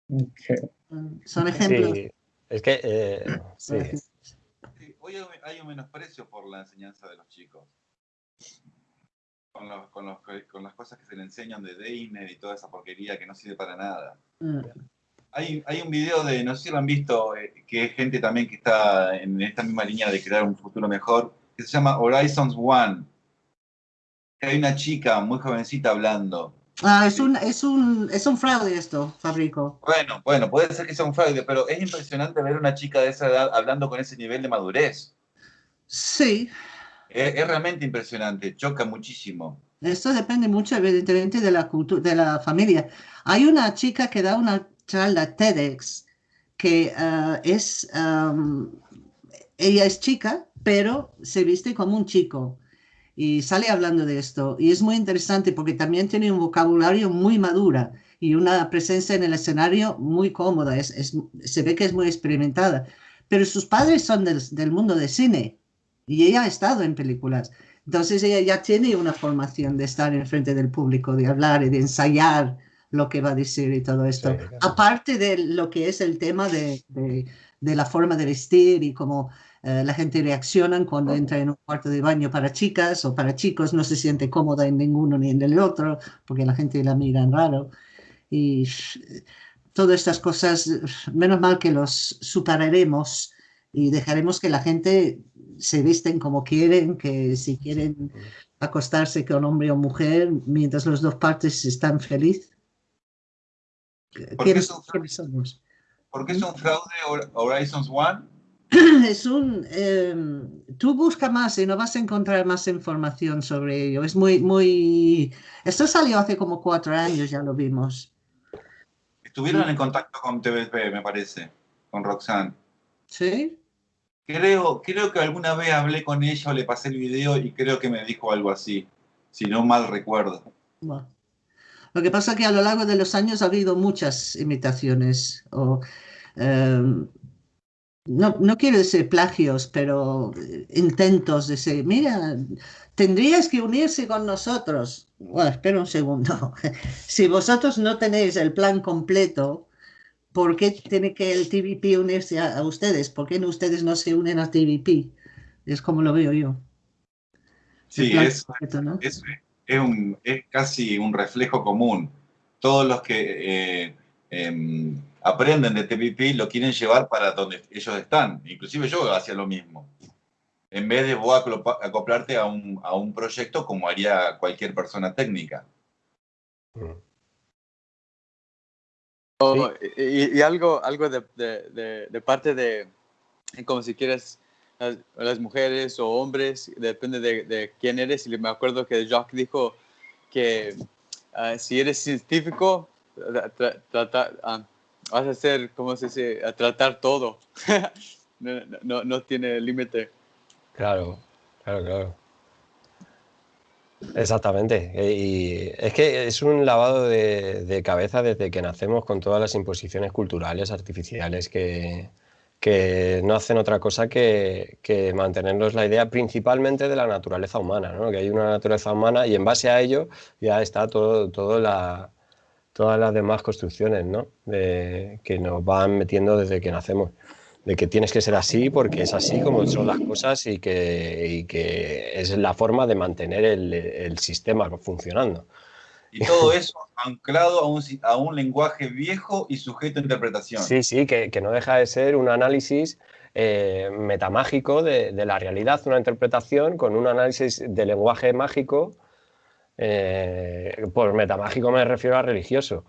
Ok. Son ejemplos. Sí, es que, eh, sí, Hoy hay- hay un menosprecio por la enseñanza de los chicos. Con, los- con, los- con las cosas que se le enseñan de Disney y toda esa porquería que no sirve para nada. Mm, Hay, hay un video de, no sé si lo han visto, eh, que es gente también que está en esta misma línea de crear un futuro mejor, que se llama Horizons One. Que hay una chica muy jovencita hablando. Ah, es un, es un, es un fraude esto, Fabrico. Bueno, bueno, puede ser que sea un fraude, pero es impresionante ver una chica de esa edad hablando con ese nivel de madurez. Sí, Es, es realmente impresionante, choca muchísimo. esto depende mucho, evidentemente, de la cultura, de la familia. Hay una chica que da una charla TEDx que ah, es, ella es chica, pero se viste como un chico y sale hablando de esto. Y es muy interesante porque también tiene un vocabulario muy madura y una presencia en el escenario muy cómoda. Es, es- se ve que es muy experimentada. Pero sus padres son del, del mundo de cine y ella ha estado en películas. Entonces ella ya tiene una formación de estar enfrente del público, de hablar y de ensayar lo que va a decir y todo esto. Sí, claro. Aparte de lo que es el tema de, de- de la forma de vestir y cómo eh, la gente reacciona cuando entra en un cuarto de baño para chicas o para chicos, no se siente cómoda en ninguno ni en el otro, porque la gente la mira en raro. Y eh, todas estas cosas, eh, menos mal que los superaremos y dejaremos que la gente se visten como quieren, que si quieren acostarse con hombre o mujer, mientras las dos partes están felices. ¿Por qué ¿Quiénes, son- quiénes somos? ¿Por qué es un fraude Hor- Horizons One? Es un, em, tú busca más y no vas a encontrar más información sobre ello. Es muy, muy, esto salió hace como cuatro años, ya lo vimos. Estuvieron en contacto con TVP, me parece, con Roxanne. ¿Sí? Creo, creo que alguna vez hablé con ella o le pasé el video y creo que me dijo algo así, si no mal recuerdo. Bueno. Lo que pasa es que a lo largo de los años ha habido muchas imitaciones o em, no, no quiero decir plagios, pero eh, intentos de decir, mira, tendrías que unirse con nosotros. Bueno, espera un segundo. Si vosotros no tenéis el plan completo, ¿por qué tiene que el TVP unirse a, a ustedes? ¿Por qué no ustedes no se unen a TVP? Es como lo veo yo. Sí, es, completo, ¿no? es, es, un, es casi un reflejo común. Todos los que eh, em, aprenden de TPP lo quieren llevar para donde ellos están. Inclusive yo hacía lo mismo. En vez de vos acoplarte a un, a un proyecto como haría cualquier persona técnica. Oh, y, algo, algo de, de, de, parte de, como si quieres, las, mujeres o hombres, depende de, quién eres. Y me acuerdo que Jacques dijo que ah, si eres científico, ah, vas a hacer, ¿cómo se dice?, a tratar todo. no, no, no tiene límite. Claro, claro, claro. Exactamente. E, y es que es un lavado de, cabeza desde que nacemos con todas las imposiciones culturales, artificiales, que, que no hacen otra cosa que, mantenernos la idea principalmente de la naturaleza humana, ¿no? que hay una naturaleza humana y en base a ello ya está todo, todo la, todas las demás construcciones ¿no? de, que nos van metiendo desde que nacemos de que tienes que ser así porque es así como son las cosas y que, que es la forma de mantener el, el, sistema funcionando. Y todo eso anclado a un, a un, lenguaje viejo y sujeto a interpretación. Sí, sí, que, que no deja de ser un análisis eh, metamágico de, de, la realidad, una interpretación con un análisis de lenguaje mágico. Eh, por metamágico me refiero a religioso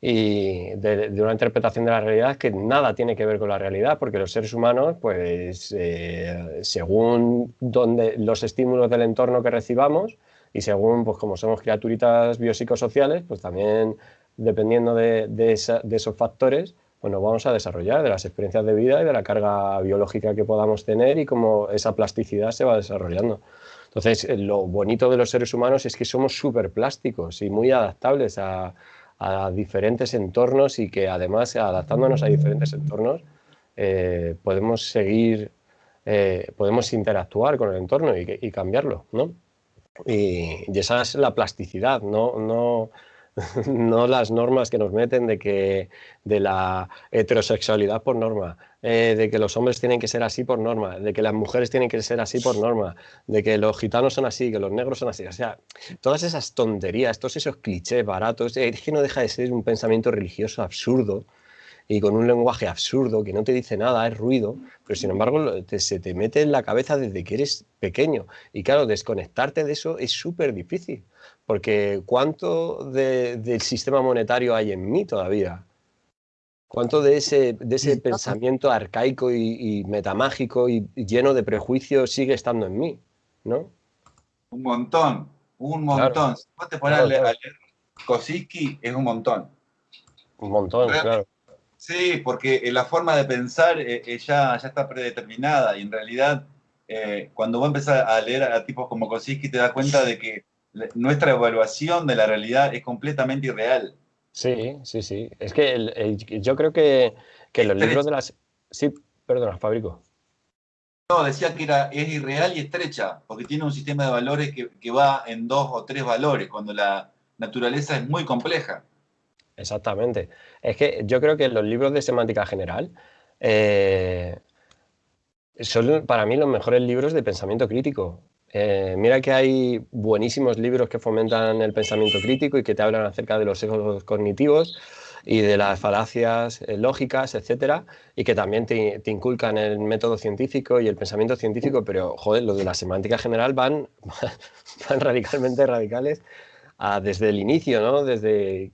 y de, una interpretación de la realidad que nada tiene que ver con la realidad, porque los seres humanos, pues eh, según donde, los estímulos del entorno que recibamos y según, pues como somos criaturitas biopsicosociales, pues también dependiendo de, esos factores, pues nos vamos a desarrollar de las experiencias de vida y de la carga biológica que podamos tener y cómo esa plasticidad se va desarrollando. Entonces, lo bonito de los seres humanos es que somos súper plásticos y muy adaptables a, a diferentes entornos y que además adaptándonos a diferentes entornos eh, podemos seguir, eh, podemos interactuar con el entorno y, y cambiarlo, ¿no? Y, y, esa es la plasticidad, no, no, no las normas que nos meten de que de la heterosexualidad por norma, eh, de que los hombres tienen que ser así por norma, de que las mujeres tienen que ser así por norma, de que los gitanos son así, que los negros son así. O sea, todas esas tonterías, todos esos clichés baratos, es que no deja de ser un pensamiento religioso absurdo y con un lenguaje absurdo que no te dice nada, es ruido, pero sin embargo se te mete en la cabeza desde que eres pequeño. Y claro, desconectarte de eso es súper difícil, porque ¿cuánto del sistema monetario hay en mí todavía? ¿Cuánto de ese, de ese pensamiento arcaico y, metamágico y, lleno de prejuicios sigue estando en mí? ¿no? Un montón, un montón. Si vos te pones a leer Kosinski, es un montón. Un montón, claro. Sí, porque la forma de pensar eh, eh, ya, ya está predeterminada y en realidad eh, cuando vos empezás a leer a tipos como Kosinski te das cuenta de que nuestra evaluación de la realidad es completamente irreal. Sí, sí, sí. Es que yo creo que, que los libros de las... Sí, perdona, Fabrico. No, decía que era, es irreal y estrecha, porque tiene un sistema de valores que, que va en dos o tres valores, cuando la naturaleza es muy compleja. Exactamente. Es que yo creo que los libros de semántica general eh, son para mí los mejores libros de pensamiento crítico. Eh, mira que hay buenísimos libros que fomentan el pensamiento crítico y que te hablan acerca de los sesgos cognitivos y de las falacias eh, lógicas, etcétera, y que también te, inculcan el método científico y el pensamiento científico, pero joder, los de la semántica general van, van radicalmente radicales desde el inicio, ¿no? Desde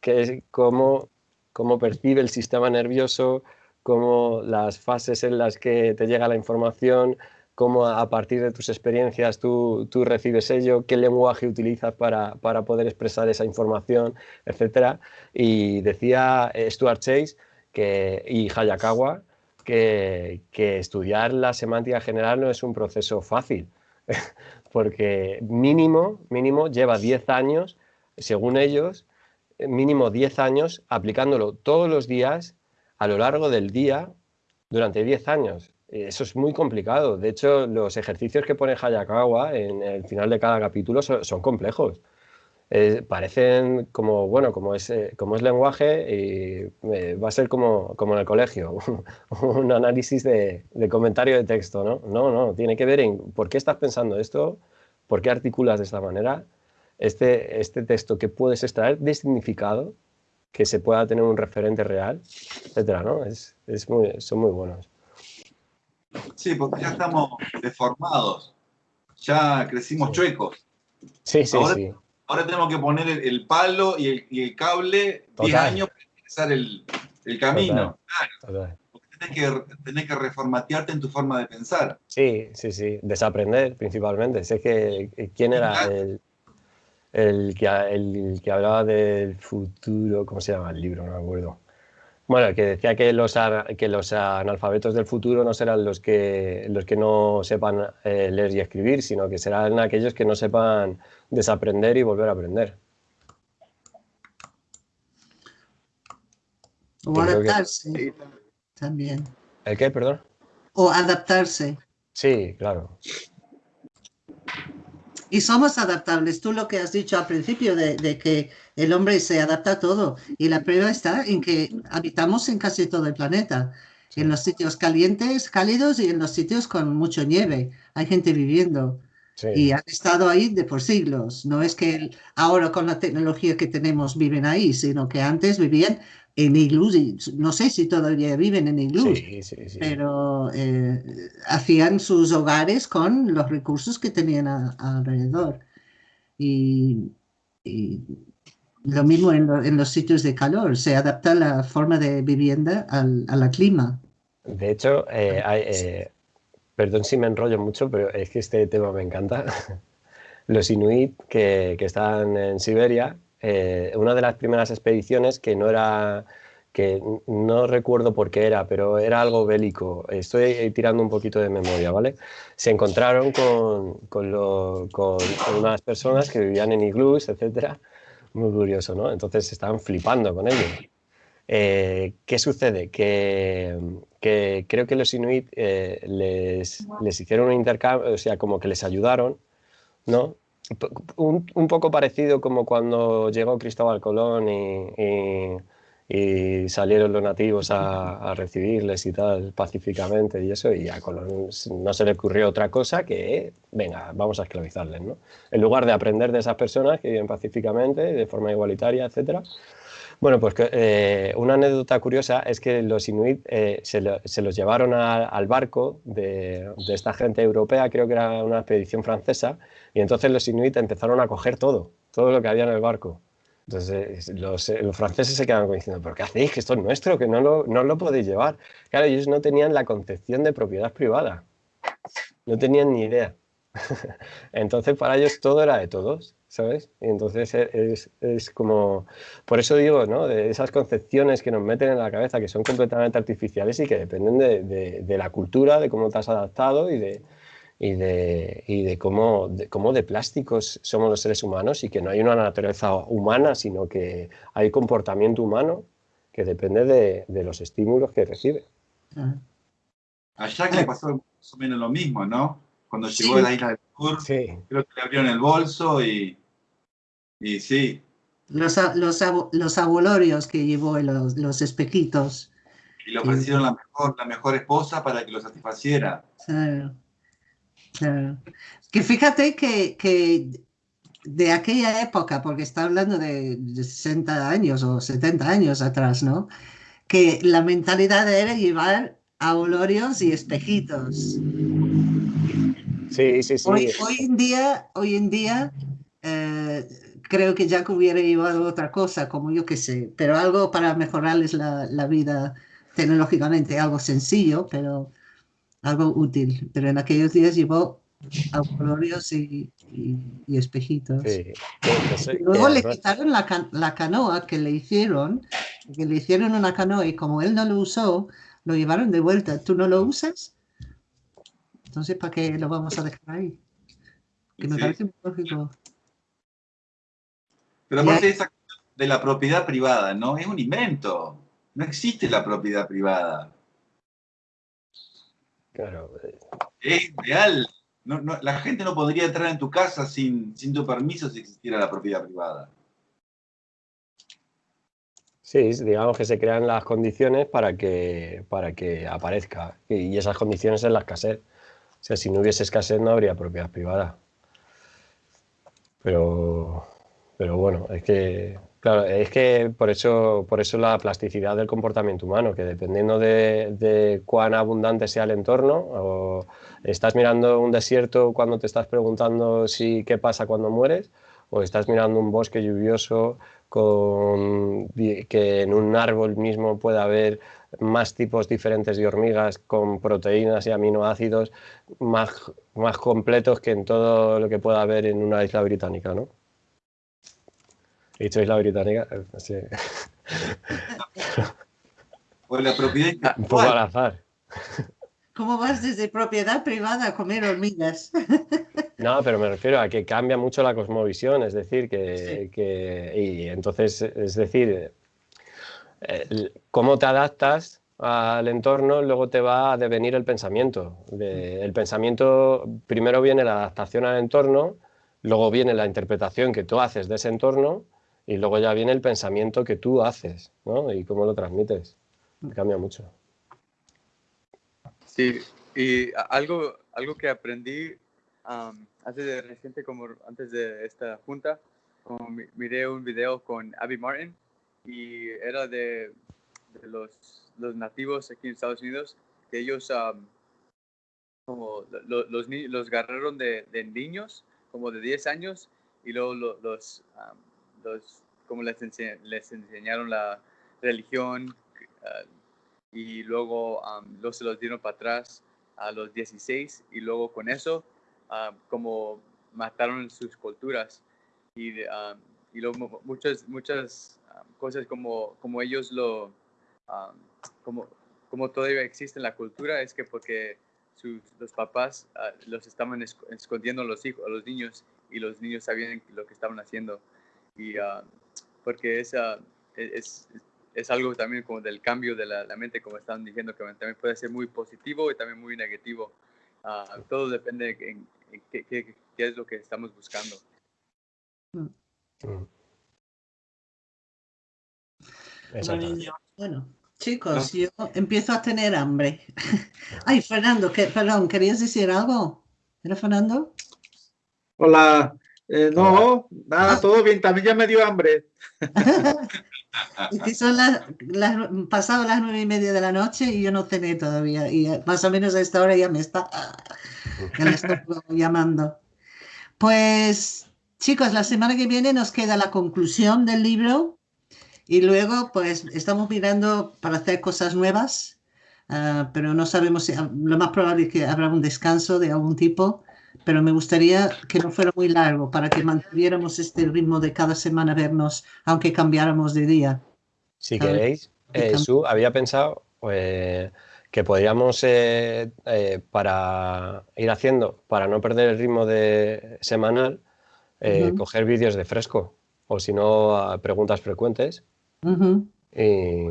que cómo, cómo percibe el sistema nervioso, cómo las fases en las que te llega la información, cómo a partir de tus experiencias tú, tú recibes ello, qué lenguaje utilizas para, para, poder expresar esa información, etc. Y decía Stuart Chase que, y Hayakawa que, que estudiar la semántica general no es un proceso fácil, porque mínimo, mínimo lleva 10 años, según ellos, mínimo 10 años aplicándolo todos los días a lo largo del día durante 10 años. Eso es muy complicado. De hecho, los ejercicios que pone Hayakawa en el final de cada capítulo son, complejos. parecen como, bueno, como es, eh, como es lenguaje y eh, va a ser como, como en el colegio, un análisis de, de, comentario de texto, ¿no? No, no, tiene que ver en por qué estás pensando esto, por qué articulas de esta manera este, este texto que puedes extraer de significado, que se pueda tener un referente real, etcétera, ¿no? Es, es muy, son muy buenos. Sí, porque ya estamos deformados, ya crecimos chuecos. Sí, sí, ahora, sí. Ahora tenemos que poner el, el palo y el, y el cable 10 Total. años para empezar el, el camino. Claro, Total. porque tenés que, tenés que reformatearte en tu forma de pensar. Sí, sí, sí. Desaprender principalmente. Sé que eh, quién era el, el, que, el que hablaba del futuro, ¿cómo se llama el libro? No me acuerdo. Bueno, que decía que los, ana- que los analfabetos del futuro no serán los que, los que no sepan eh, leer y escribir, sino que serán aquellos que no sepan desaprender y volver a aprender. O que- adaptarse también. ¿El qué, perdón? O adaptarse. Sí, claro. Y somos adaptables. Tú lo que has dicho al principio de, de que el hombre se adapta a todo. Y la prueba está en que habitamos en casi todo el planeta. En los sitios calientes, cálidos y en los sitios con mucho nieve. Hay gente viviendo. Sí. Y han estado ahí de por siglos. No es que ahora con la tecnología que tenemos viven ahí, sino que antes vivían en iglús. No sé si todavía viven en iglús Sí, sí, sí. pero eh, hacían sus hogares con los recursos que tenían a- alrededor. Y, y lo mismo en, lo- en los sitios de calor, se adapta la forma de vivienda al, a la clima. De hecho, eh, hay, eh, perdón si me enrollo mucho, pero es que este tema me encanta. Los inuit que, que están en Siberia, eh, una de las primeras expediciones que no era, que no recuerdo por qué era, pero era algo bélico. Estoy tirando un poquito de memoria, ¿vale? Se encontraron con, con, lo- con unas personas que vivían en iglús, etcétera. Muy curioso, ¿no? Entonces estaban flipando con ello. Eh, ¿Qué sucede? Que, que creo que los inuit eh, les, les hicieron un intercambio, o sea, como que les ayudaron, ¿no? Un, un poco parecido como cuando llegó Cristóbal Colón y, y- y salieron los nativos a, recibirles y tal, pacíficamente y eso, y a Colón no se le ocurrió otra cosa que, venga, vamos a esclavizarles, ¿no? En lugar de aprender de esas personas que viven pacíficamente, de forma igualitaria, etcétera, bueno, pues eh, una anécdota curiosa es que los inuit eh, se, lo- se los llevaron al barco de esta gente europea, creo que era una expedición francesa, y entonces los inuit empezaron a coger todo, todo lo que había en el barco. Entonces eh, los, eh, franceses se quedaban diciendo, ¿pero qué hacéis? Que esto es nuestro, que no lo, no lo podéis llevar. Claro, ellos no tenían la concepción de propiedad privada, no tenían ni idea. Entonces para ellos todo era de todos, ¿sabes? Y entonces e- es, es como, por eso digo, ¿no? De esas concepciones que nos meten en la cabeza que son completamente artificiales y que dependen de, de- de la cultura, de cómo te has adaptado y de, y de, y de cómo, de cómo de plásticos somos los seres humanos y que no hay una naturaleza humana, sino que hay comportamiento humano que depende de, de los estímulos que recibe. A Jack le pasó más o menos lo mismo, ¿no? Cuando Sí. llegó a la isla del sur, Sí, creo que le abrieron el bolso y, y sí, Los, los, los abolorios que llevó los, los espejitos. y le ofrecieron la mejor, la mejor esposa para que lo satisfaciera. Claro, claro. Que fíjate que, que de aquella época, porque está hablando de, de 60 años o 70 años atrás, ¿no? Que la mentalidad era llevar abolorios y espejitos. sí, sí. sí. Hoy, hoy en día, hoy en día eh, creo que Jack hubiera llevado otra cosa, como yo que sé, pero algo para mejorarles la, la vida tecnológicamente, algo sencillo, pero algo útil. Pero en aquellos días llevó abolorios y, y- y espejitos. Sí, Luego le quitaron la, la canoa que le hicieron, que le hicieron una canoa y como él no lo usó, lo llevaron de vuelta. ¿Tú no lo usas? Entonces, ¿para qué lo vamos a dejar ahí? Que me Sí. parece muy lógico. Pero aparte de esa de la propiedad privada, ¿no? Es un invento. No existe la propiedad privada. Claro, eh, Es real. No, no, la gente no podría entrar en tu casa sin, sin tu permiso si existiera la propiedad privada. Sí, digamos que se crean las condiciones para que, para que aparezca. Y, y esas condiciones es la escasez. O sea, si no hubiese escasez no habría propiedad privada. Pero, pero bueno, es que, claro, es que por eso, por eso la plasticidad del comportamiento humano, que dependiendo de, cuán abundante sea el entorno, o estás mirando un desierto cuando te estás preguntando si qué pasa cuando mueres, o estás mirando un bosque lluvioso con, que en un árbol mismo puede haber más tipos diferentes de hormigas con proteínas y aminoácidos más, más completos que en todo lo que pueda haber en una isla británica, ¿no? He dicho isla británica, eh, sí. Pues la propiedad un poco al azar. ¿Cómo vas desde propiedad privada a comer hormigas? No, pero me refiero a que cambia mucho la cosmovisión, es decir, que, que y entonces, es decir, eh, cómo te adaptas al entorno, luego te va a devenir el pensamiento. De- el pensamiento, primero viene la adaptación al entorno, luego viene la interpretación que tú haces de ese entorno y luego ya viene el pensamiento que tú haces, ¿no? Y cómo lo transmites. Cambia mucho. Sí, y algo, algo que aprendí antes de reciente, como antes de esta junta, como mi- miré un video con Abby Martin y era de, de los, los nativos aquí en Estados Unidos, que ellos como lo- lo- los, ni- los agarraron de, de niños, como de 10 años, y luego lo- los, los como les, les enseñaron la religión, ah, y luego am, luego se los dieron para atrás a los 16 y luego con eso am, como mataron sus culturas. Y, y luego mu- muchas muchas am, cosas como, como ellos lo como, como todavía existe en la cultura es que porque sus, los papás ah, los estaban esc- escondiendo a los hijos a los niños y los niños sabían lo que estaban haciendo y ah, porque esa es, es algo también como del cambio de la, la mente, como están diciendo, que también puede ser muy positivo y también muy negativo. Ah, todo depende en, en qué, qué- qué es lo que estamos buscando. Mm. Bueno, chicos, yo empiezo a tener hambre. Ay, Fernando, que, perdón, ¿querías decir algo? ¿Era Fernando? Hola. Eh, no, nada, todo bien. También ya me dio hambre. Es que son las, las pasado las nueve y media de la noche y yo no cené todavía. Y más o menos a esta hora ya me está ya me está llamando. Pues, chicos, la semana que viene nos queda la conclusión del libro y luego, pues, estamos mirando para hacer cosas nuevas, ah, pero no sabemos si lo más probable es que habrá un descanso de algún tipo. Pero me gustaría que no fuera muy largo para que mantuviéramos este ritmo de cada semana vernos, aunque cambiáramos de día. Si ver, queréis, eh. Su, había pensado eh, que podríamos, eh, eh, para ir haciendo, para no perder el ritmo de semanal, eh, Ujú. coger vídeos de fresco, o si no, preguntas frecuentes. Ujú. Y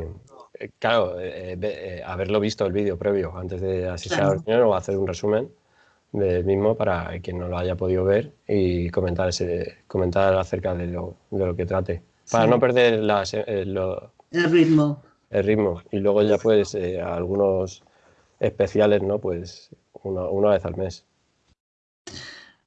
eh, claro, eh, eh, haberlo visto el vídeo previo antes de asistir a la Claro. reunión o hacer un resumen del mismo para quien no lo haya podido ver y comentar, ese, comentar acerca de lo, de lo que trate. Para Sí. no perder las, eh, lo- El ritmo. el ritmo. Y luego ya pues eh, algunos especiales, ¿no? Pues una, una vez al mes.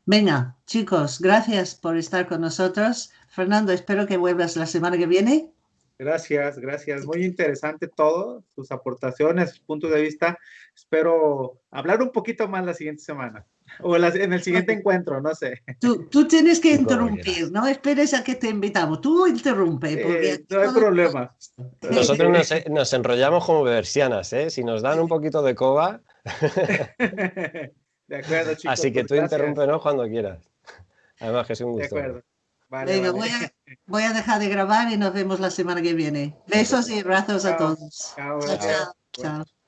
Venga, chicos, gracias por estar con nosotros. Fernando, espero que vuelvas la semana que viene. Gracias, gracias. Muy interesante todo, sus aportaciones, sus puntos de vista. Espero hablar un poquito más la siguiente semana o la- en el siguiente encuentro, no sé. Tú, tú tienes que interrumpir, no esperes a que te invitamos. Tú interrumpe. Porque Eh, aquí no hay todo- problema. Nosotros nos, nos enrollamos como bebersianas, ¿eh? Si nos dan un poquito de coba, De acuerdo, chicos. así que pues tú interrúmpenos cuando quieras. Además que es un De gusto. acuerdo. Vale, Venga, vale. voy a, voy a dejar de grabar y nos vemos la semana que viene. Besos y abrazos a todos. Chao, Chao, chao.